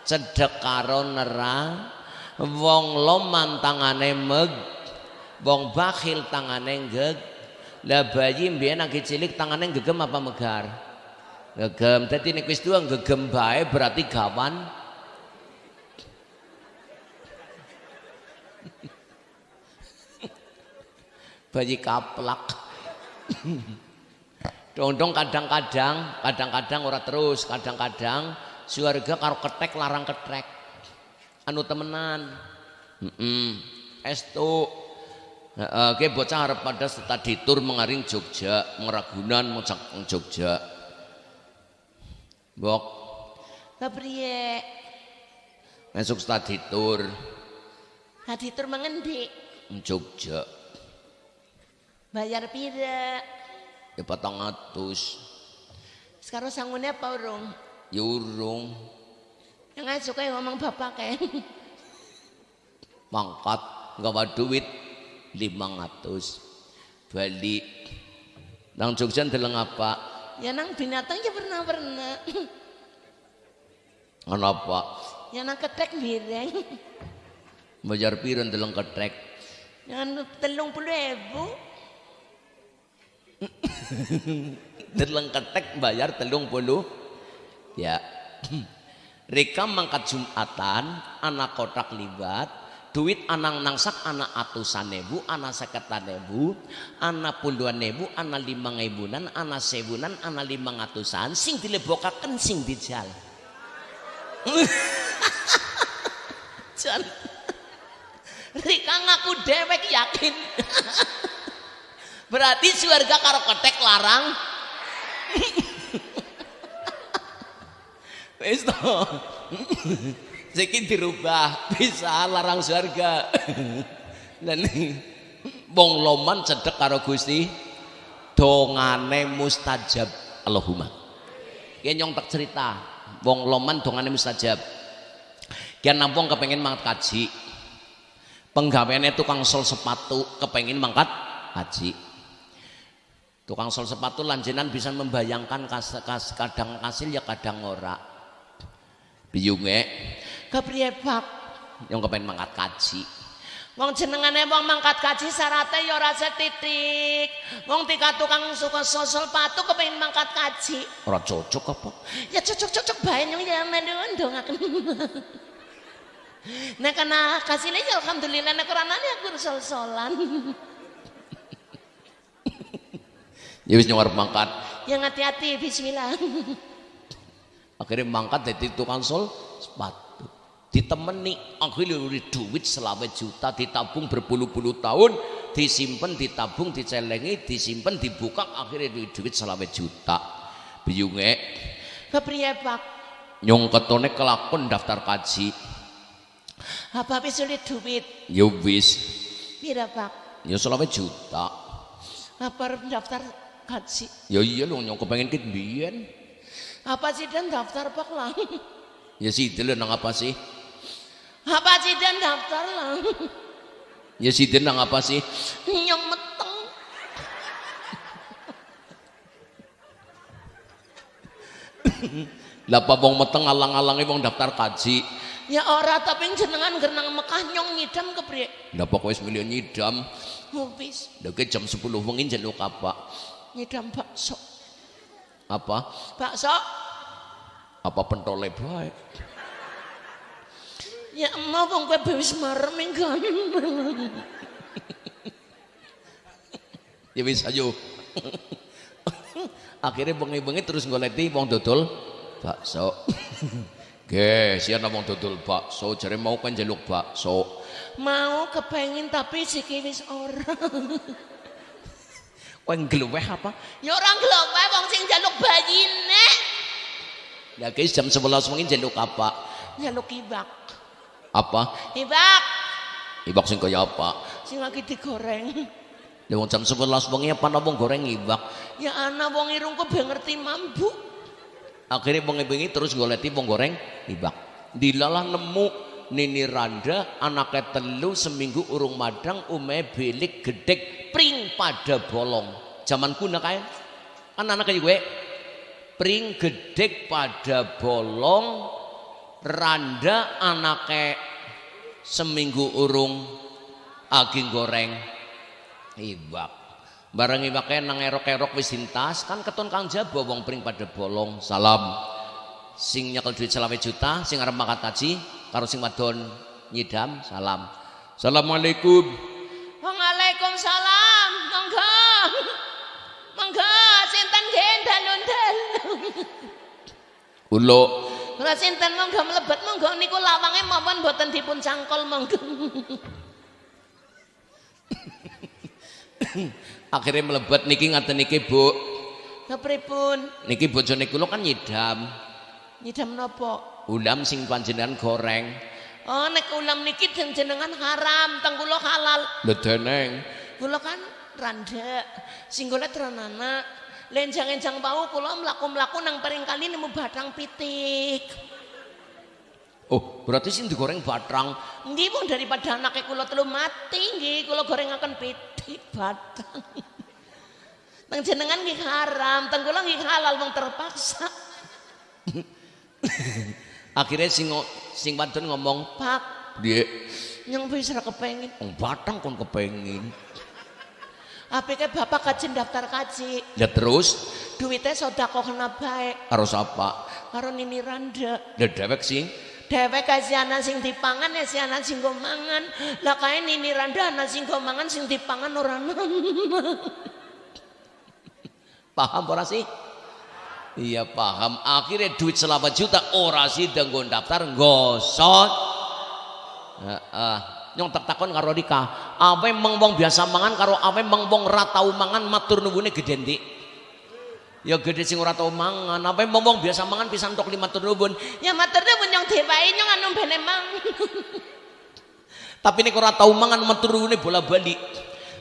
Cedek karo nera. Wong loman tangane meg wong bakhil tangane geg lah bayi mbiyen lagi cilik tangane gegem apa megar? Gegem dadi nek wis tuwa gegem bae berarti gawan. *laughs* Bayi kaplak. *coughs* Dong-dong kadang-kadang kadang-kadang ora terus kadang-kadang suarga karo ketek larang ketek anu temenan. Mm -mm. estu Oke bocah harap pada study tour mengaring Jogja, meragunan mocak Jogja. Bok. Lah priye? Masuk study tour. Study tour mengendi? Jogja. Bayar pira? Ya patang atus. Sekarang sanggupnya apa urung? Ya urung. Yang suka ngomong bapak kayak. *laughs* Mangkat, nggak duit 500 balik. Nang Jogja deleng apa? Ya nang binatang ya pernah pernah ana apa? Ya nang ketek bireng *laughs* bayar piro deleng ketek yang telung puluh ribu *laughs* deleng ketek bayar telung puluh. Ya. *clears throat* Rika mangkat Jumatan, anak kotak libat, duit anang nangsak anak atusan nebu, anak seketan nebu, anak puluhan nebu, anak lima ngebunan, anak sebunan, anak lima ngatusan, sing dilebokaken sing dijal. *laughs* Jan. Rika ngaku dewek yakin. *laughs* Berarti surga karo ketek larang. *laughs* Wis. Saiki dirubah, *laughs* bisa larang surga. Dan *laughs* wong loman cedek karo Gusti dongane mustajab Allahumma. Ki nyong tak cerita, wong loman dongane mustajab. Kian nampung kepengen mangkat kaji. Penggaweane tukang sol sepatu kepengen mangkat haji. Tukang sol sepatu lanjenan bisa membayangkan kas, kas, kadang kasil ya kadang ora. Biyunge Kepriye Pak? yang kepengen mangkat kaji. Wong jenengane wong mangkat kaji syaratnya ya ora setitik. Wong tika tukang suka sosol patu kepengin mangkat kaji. Ora cocok apa? Ya cocok-cocok bae nyong ya mendungan dongaken. Nek kana kasine ya alhamdulillah nek ora nane aku sol-solan. Ya wis arep mangkat. Yang hati-hati bismillah. Akhirnya mangkat dari tukang sol sepatu. Ditemeni akhirnya duit selawe juta ditabung berpuluh-puluh tahun disimpan ditabung dicelengi disimpan dibuka akhirnya duit duit selawe juta biyunge Kepriye Pak? nyong ketone kelakon daftar kaji Apa wis sulit duit? ya wis Pira Pak? ya selawe juta Apa daftar kaji? ya iya lho nyong kepengen biyen Apa sih dan daftar Pak lah? ya sih dulu nang apa sih Apa sih dan? Daftar lah? *laughs* ya sih nang apa sih? Nyong meteng. *laughs* lah apa wong meteng alang-alange wong daftar kaji? Ya ora tapi jenengan gerenang Mekah nyong ngidam kepriye? lah pokoknya milih nyidam. Mubis Deke jam 10 wengi njaluk apa? Ngidam bakso. apa? Bakso. Apa pentole bae ya mau wong kowe wis marem kan. ya wis ayo *laughs* akhirnya bengi-bengi terus ngoleti wong dodol bakso *laughs* Ge, sian wong dodol bakso, jare mau kan njaluk bakso. Mau kepengin tapi siki wis ora. *laughs* Kowe ngluweh apa? Ya ora nglowe wong sing njaluk bayine. Ya guys jam 11 wengi njaluk apa? Njaluk ibak. Apa? Ibak Ibak sing kaya apa? sing lagi digoreng. Ya wong jam 11 wengi apa wong goreng ibak. Ya ana wong irungku be ngerti mambu. Akhirnya bengi-bengi terus goleti wong goreng ibak. Dilalah nemu Nini Randa anaknya telu seminggu urung madang ume bilik gedek pring pada bolong. Zaman kuna kae. Kan anaknya gue pring gedek pada bolong Randa anaknya seminggu urung aging goreng ibak. Bareng ibake nang erok-erok wis dintas kan keton Kang Jabo wong pring pada bolong. Salam. Sing nyekel duit selawe juta, sing arep makan kaji karo sing wadon nyidam, salam. Assalamualaikum. Waalaikumsalam. Monggo. Monggo sinten nggih dalun-dalun. Ulo. Ora sinten monggo mlebet monggo niku lawange mampun boten dipun cangkol monggo. *coughs* Akhirnya melebet niki ngaten niki Bu. Kepripun? Niki bojone kula kan nyidam. Nyidam napa? Ulam sing panjenengan goreng. Oh nek ulam niki jenengan haram, teng kula halal. Lho deneng. Kula kan randa, sing golek renana. Lenjang-enjang bau kula mlaku-mlaku nang paring kali nemu batang pitik. Oh, berarti sing digoreng batrang. Nggih pun daripada anaknya kula telu mati nggih kula gorengaken piti batrang. Teng *laughs* jenengan nggih haram, teng kula nggih halal wong terpaksa. *laughs* Akhirnya sing sing wadon ngomong, Pak, "Piye? yang bisa kepengin. Wong batrang kon kepengin." Apike bapak kaji daftar kaji. Ya terus Duitnya sodako kena baik. karo sapa? Karo Nini Randa. Ya dewek sing Dewek kasih anak sing dipangan ya si anak sing go mangan. Lah kae Nini Randa anak sing go mangan sing dipangan ora paham ora sih? Iya paham. Akhirnya duit selama juta ora sih nggo daftar gosot. Heeh. Nyong tak takon karo Rika, awe meng wong biasa mangan karo awe meng wong ra tau mangan matur nuwune gede ndik. Ya gede sing ora tau mangan, awe meng wong biasa mangan pisan tok lima matur nuwun. Ya matur nuwun yang dewae nyong anu bene mang. *laughs* Tapi nek ora tau mangan matur nuwune bola-balik.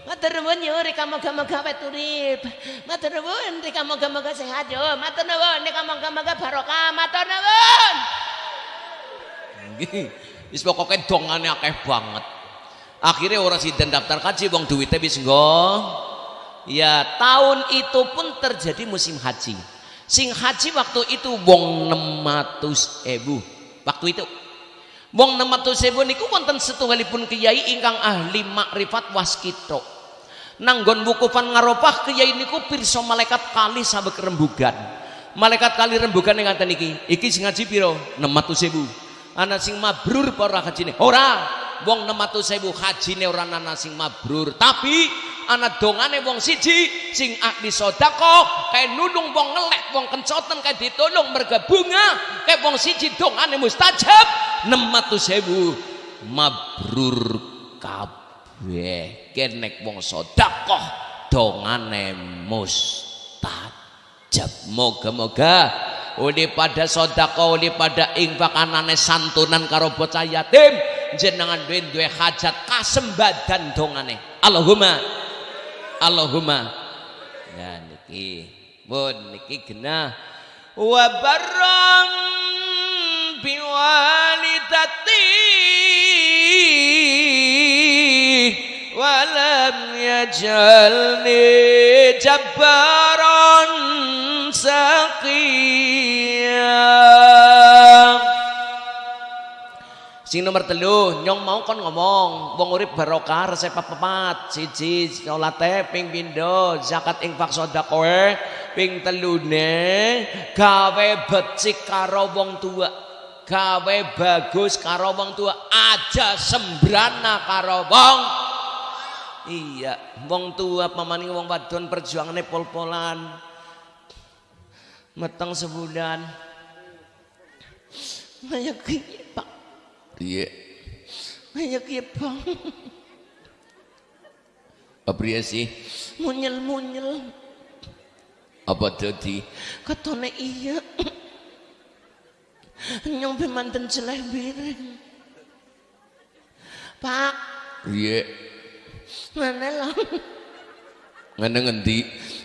Matur nuwun yo rika moga-moga wet urip. Matur nuwun rika moga-moga sehat yo. Matur nuwun rika moga-moga barokah. Matur nuwun. Nggih. Wis pokoke dongane akeh banget. Akhirnya orang sidan daftar kaji wong duitnya wis nggo. Ya, tahun itu pun terjadi musim haji. Sing haji waktu itu wong 600 ewu. Waktu itu wong 600 ewu niku wonten setunggalipun kiai ingkang ahli makrifat waskito. Nanggon wukufan ngarofah kiai niku pirsa malaikat kali sabek rembugan. Malaikat kali rembugan yang ngaten iki. Iki sing ngaji piro? 600 ewu ana sing mabrur apa ora hajine ora. Wong 600.000 hajine ora ana sing mabrur. Tapi ana dongane wong siji sing ahli sedekah kae nulung wong ngelek wong kencoten kae ditolong merga bunga kae wong siji dongane mustajab 600.000 mabrur kabeh. Kenek wong sedekah dongane mustajab. Moga-moga Uli pada sodako, uli pada infak anane santunan karo bocah yatim. Jenengan duwe duwe hajat kasembadan dongane. Allahumma. Allahumma. Ya niki. Pun niki genah. Wa barang biwalidati walam yajalni jabbaran sing nomor telu nyong mau kon ngomong wong urip barokah resep papat siji salate ping pindho zakat infak sedekah ping telune gawe becik karo wong tua gawe bagus karo wong tua aja sembrana karo wong. Iya wong tua pamaning wong wadon perjuangane pol-polan meteng sebulan. Kayak gini iya Kayak gini bang. apa sih Munyel munyel. apa tadi Katone iya. Nyong be manten celeh biring. Pak, iya mana lah? ngene ngendi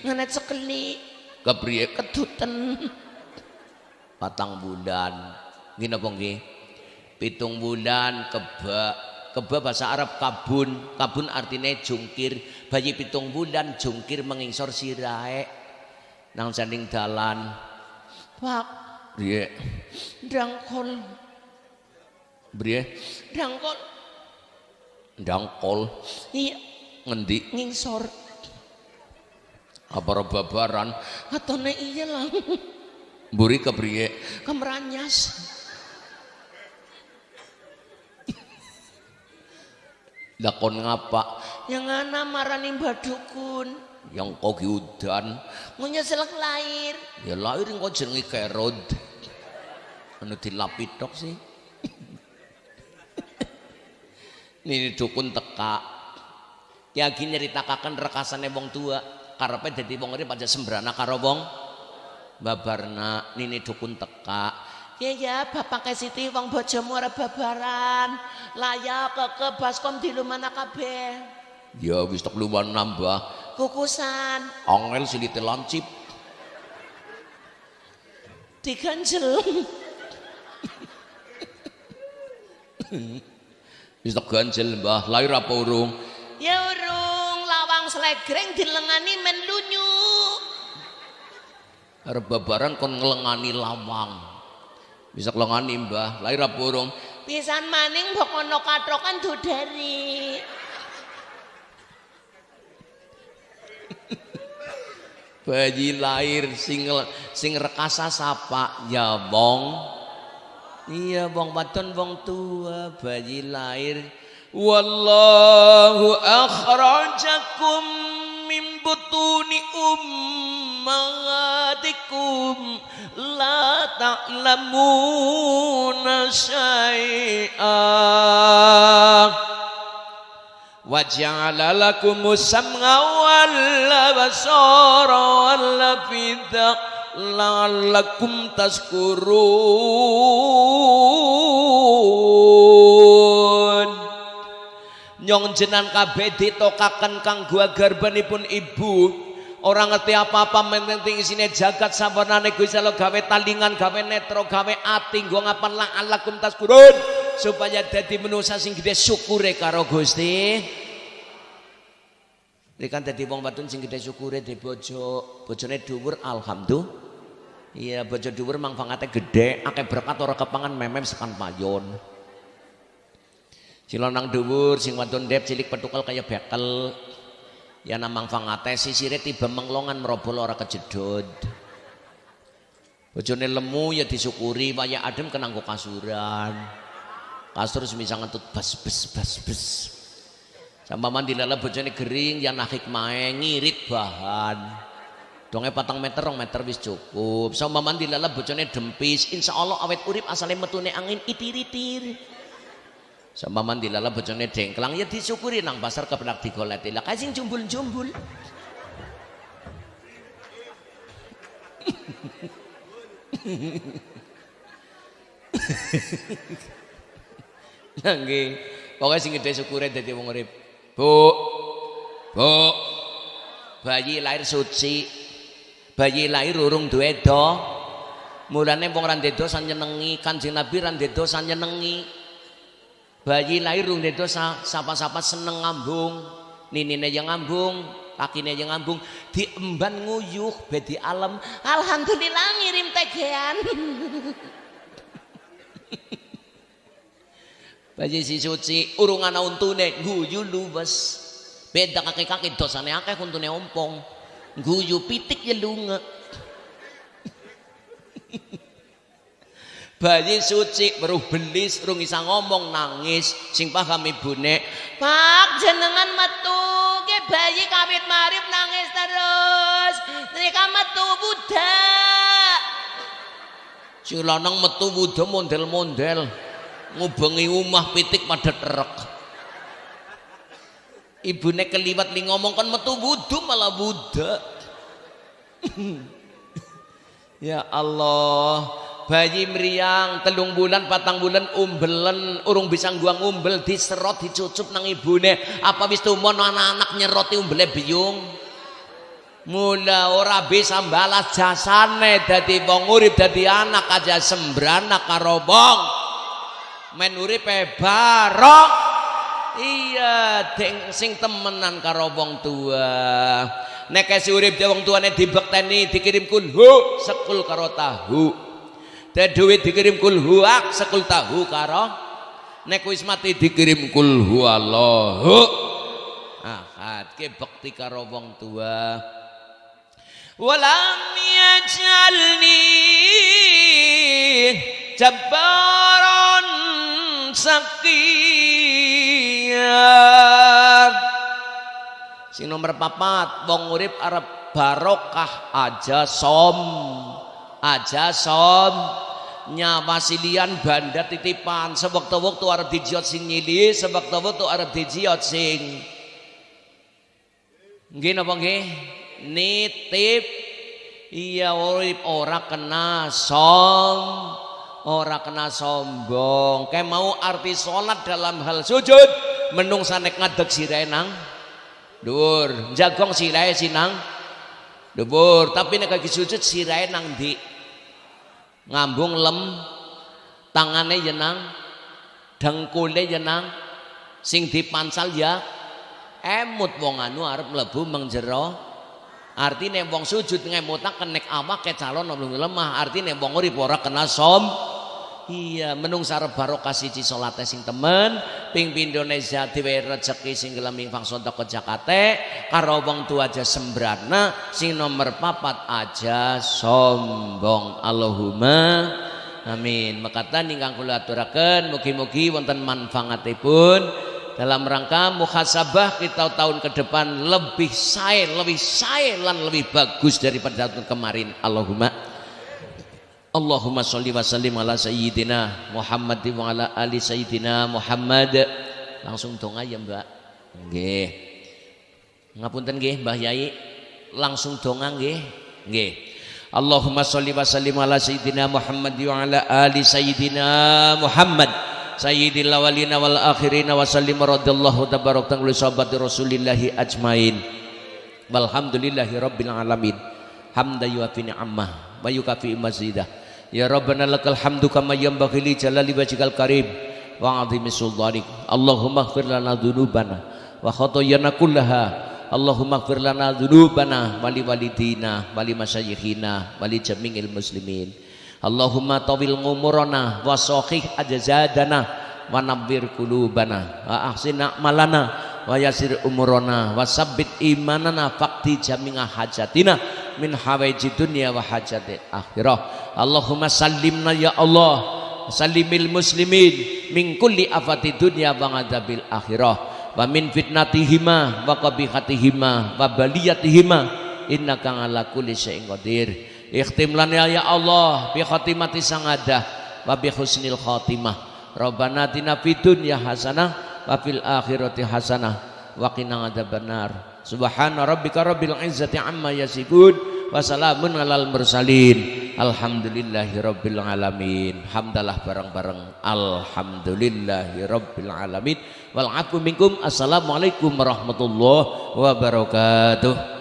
Ngene cekeli kepriye kedutan. patang bulan nggih napa nggih pitung bulan keba keba bahasa Arab kabun. Kabun artinya jungkir. Bayi pitung bulan jungkir mengingsor sirahe. Nang sanding dalan. Pak, priye dangkol, priye dangkol. ndangkol. Iya, ngendi? Ngingsor. apa babaran Katone iya lah. mburi kepriye? Kemeranyas. Lakon ngapa? Yang ana marani badukun. yang kau udan. Munyeselek lahir. ya lahir kok jenenge kerod anu dilapit tok sih. *laughs* Ini dukun teka ya gini nyeritakan rekasane wong tua. Karepe dadi wong aja sembrana karo wong babarna. Nini dukun teka Ya ya, bapak ke Siti wong bojomu ora babaran. Layak ke baskom di lumana kabeh. ya wis tok luwan nambah Kukusan angel silite lancip diganjel. Wis tak ganjel Mbah, lahir apa urung? Ya urung lawang slegreng dilengani men lunyu. Arep babaran kon ngelengani lawang. Bisa ngelengani Mbah, lahir apa urung? Pisan maning mbok ana katrokan dodari. *laughs* Bayi lahir sing sing rekasa sapa ya wong. Iya wong wadon wong tua bayi lahir Wallahu akhrajakum min butuni ummatikum la ta'lamuna syai'ah wa ja'ala lakum sam'a wal basara wal la'allakum tazkurun. Nyong jenan kabeh ditokaken kang gua garbanipun ibu. Orang ngerti apa-apa menting isine jagat sampurnane Gusti Allah gawe talingan gawe netro gawe ati nggo ngapan la'allakum tazkurun supaya dadi manusa sing gede syukure karo Gusti ini kan tadi wong wadon sing gede syukure di bojo, bojone dhuwur alhamdulillah. Iya, bojo dhuwur mangfangate gede, akeh berkat ora kepangan memem sepan payon. Cilonang dhuwur sing wadon dep cilik petukal kaya bekel. Ya namang fangate sisire tiba menglongan merobol ora kejedot. Bojone lemu ya disyukuri waya adem kenanggo kasuran. Kasur semisal ngentut bas bas bas bas. Mandi lala bojone gering yang nakik mae ngirit bahan. Donge patang meter rong meter wis cukup. Sama mandi lala bojone dempis. Insya Allah awet urip asale metune angin itir-itir. Sama mandi lala bojone dengklang ya disyukuri nang pasar kepenak digoleti. Lah kasing jumbul-jumbul. Nangge, pokoknya sing gede syukure dadi wong urip. Bu, bu, bayi lahir suci, bayi lahir urung duwe do. Mulane wong ra dosa nyenengi, Kanjeng Nabi ra dosa nyenengi. Bayi lahir urung dosa, sapa-sapa seneng ngambung, ninine yang ngambung, kakine yang ngambung, diemban nguyuh bedi alam. Alhamdulillah ngirim tegean. *laughs* Bayi si suci urung ana untune guyu luwes. Beda kaki-kaki dosane akeh untune ompong. Guyu pitik ya lunga. *laughs* Bayi suci baru belis urung isa ngomong nangis sing paham ibune. Pak jenengan metu ke bayi kawit marip nangis terus. Nika metu budak. Si lanang metu budak mondel-mondel ngubengi umah pitik pada terek ibune keliwat li ngomong kan metu wudu malah budak *laughs* ya Allah bayi meriang telung bulan patang bulan umbelen urung bisa guang umbel diserot dicucup nang ibune. Apa wis tumon anak-anak nyeroti umbele biung mula ora bisa balas jasane. Dadi wong urip dadi anak aja sembrana karo wong. Men uripe barok. Iya deng sing temenan karo wong tua. Nek urip de wong tuane dibekteni dikirim kulhu sekul karo tahu de duit dikirim kulhu ak sekul tahu karo. Nek wis mati dikirim kulhu Allahu. Ahad ke bekti karo wong tua. Walam yajalni jabbaran sakiyah sing nomor papat wong urip arep barokah aja som aja som. Nyawa silian banda titipan. Sewaktu-waktu arep dijiot sing nyili sewaktu-waktu arep dijiot sing. Nggih napa nggih? Nitip. Iya urip. Ora kena som. Ora kena sombong. Kayak mau arti sholat dalam hal sujud menung sanek ngadeg sirai nang. Dur jagong sirai sinang dubur tapi nek lagi sujud sirai nang di ngambung lem tangannya jenang dengkule ya nang sing dipansal ya emut wong anu arep mlebu mengjero artine wong sujud ngemutak kenek awake calon lemah. Artine wong urip ora kena som iya menung sarep barokah siji salate sing temen ping Indonesia diwehi rezeki sing gelem fangson ke Jakarta karo wong tua aja sembrana sing nomor papat aja sombong. Allahumma amin. Makatan ingkang kula aturaken mugi-mugi wonten manfaatipun. Dalam rangka muhasabah kita tahun ke depan lebih sae lebih sae lan lebih bagus daripada tahun kemarin. Allahumma Allahumma sholli wa sallim ala sayyidina Muhammad wa ala ali sayyidina Muhammad. Langsung dong aja Mbak. Nggih. Ngapunten nggih Mbah Yai. Langsung donga nggih. Nggih. Allahumma sholli wa sallim ala sayyidina Muhammad wa ala ali sayyidina Muhammad. Sayyidil awalina wal akhirina wa sallim radhiyallahu tabarak li sahabati Rasulillahi ajmain. Walhamdulillahi rabbil alamin. Hamda yuafi ni'amah wa yukafi mazidah. Ya Rabbana lakal hamdu kama yanbaghi li jalali wajhikal karim wa 'azimi sultanik. Allahumma ighfir lana dzunubana wa khotoyana kullaha. Allahumma ighfir lana dzunubana wa li walidina wa li masyayikhina wa li jami'il muslimin. Allahumma tawil ngumurana wa sahih ajzadana wa nabbir qulubana wa ahsin a'malana wa yasir umurana wa sabbit imanana faqti jami'a hajatina min hawaiji dunya wa hajati akhirah. Allahumma sallimna ya Allah salimil muslimin min kulli afati dunya wa adabil akhirah. Wa min fitnatihima wa qabihatihima wa baliyatihima innaka ala kulli syai'in qadir. Ikhtim lana ya Allah bi khatimati sangadah wa bi husnil khatimah. Rabbana atina fid dunya hasanah wa fil akhirati hasanah. Wa qina adzabannar subhana rabbika rabbil izzati amma yasifun wa salamun alal mursalin. Alhamdulillahi rabbil alamin. Hamdalah bareng-bareng. Alhamdulillahi rabbil alamin. Wal minkum. Assalamualaikum warahmatullahi wabarakatuh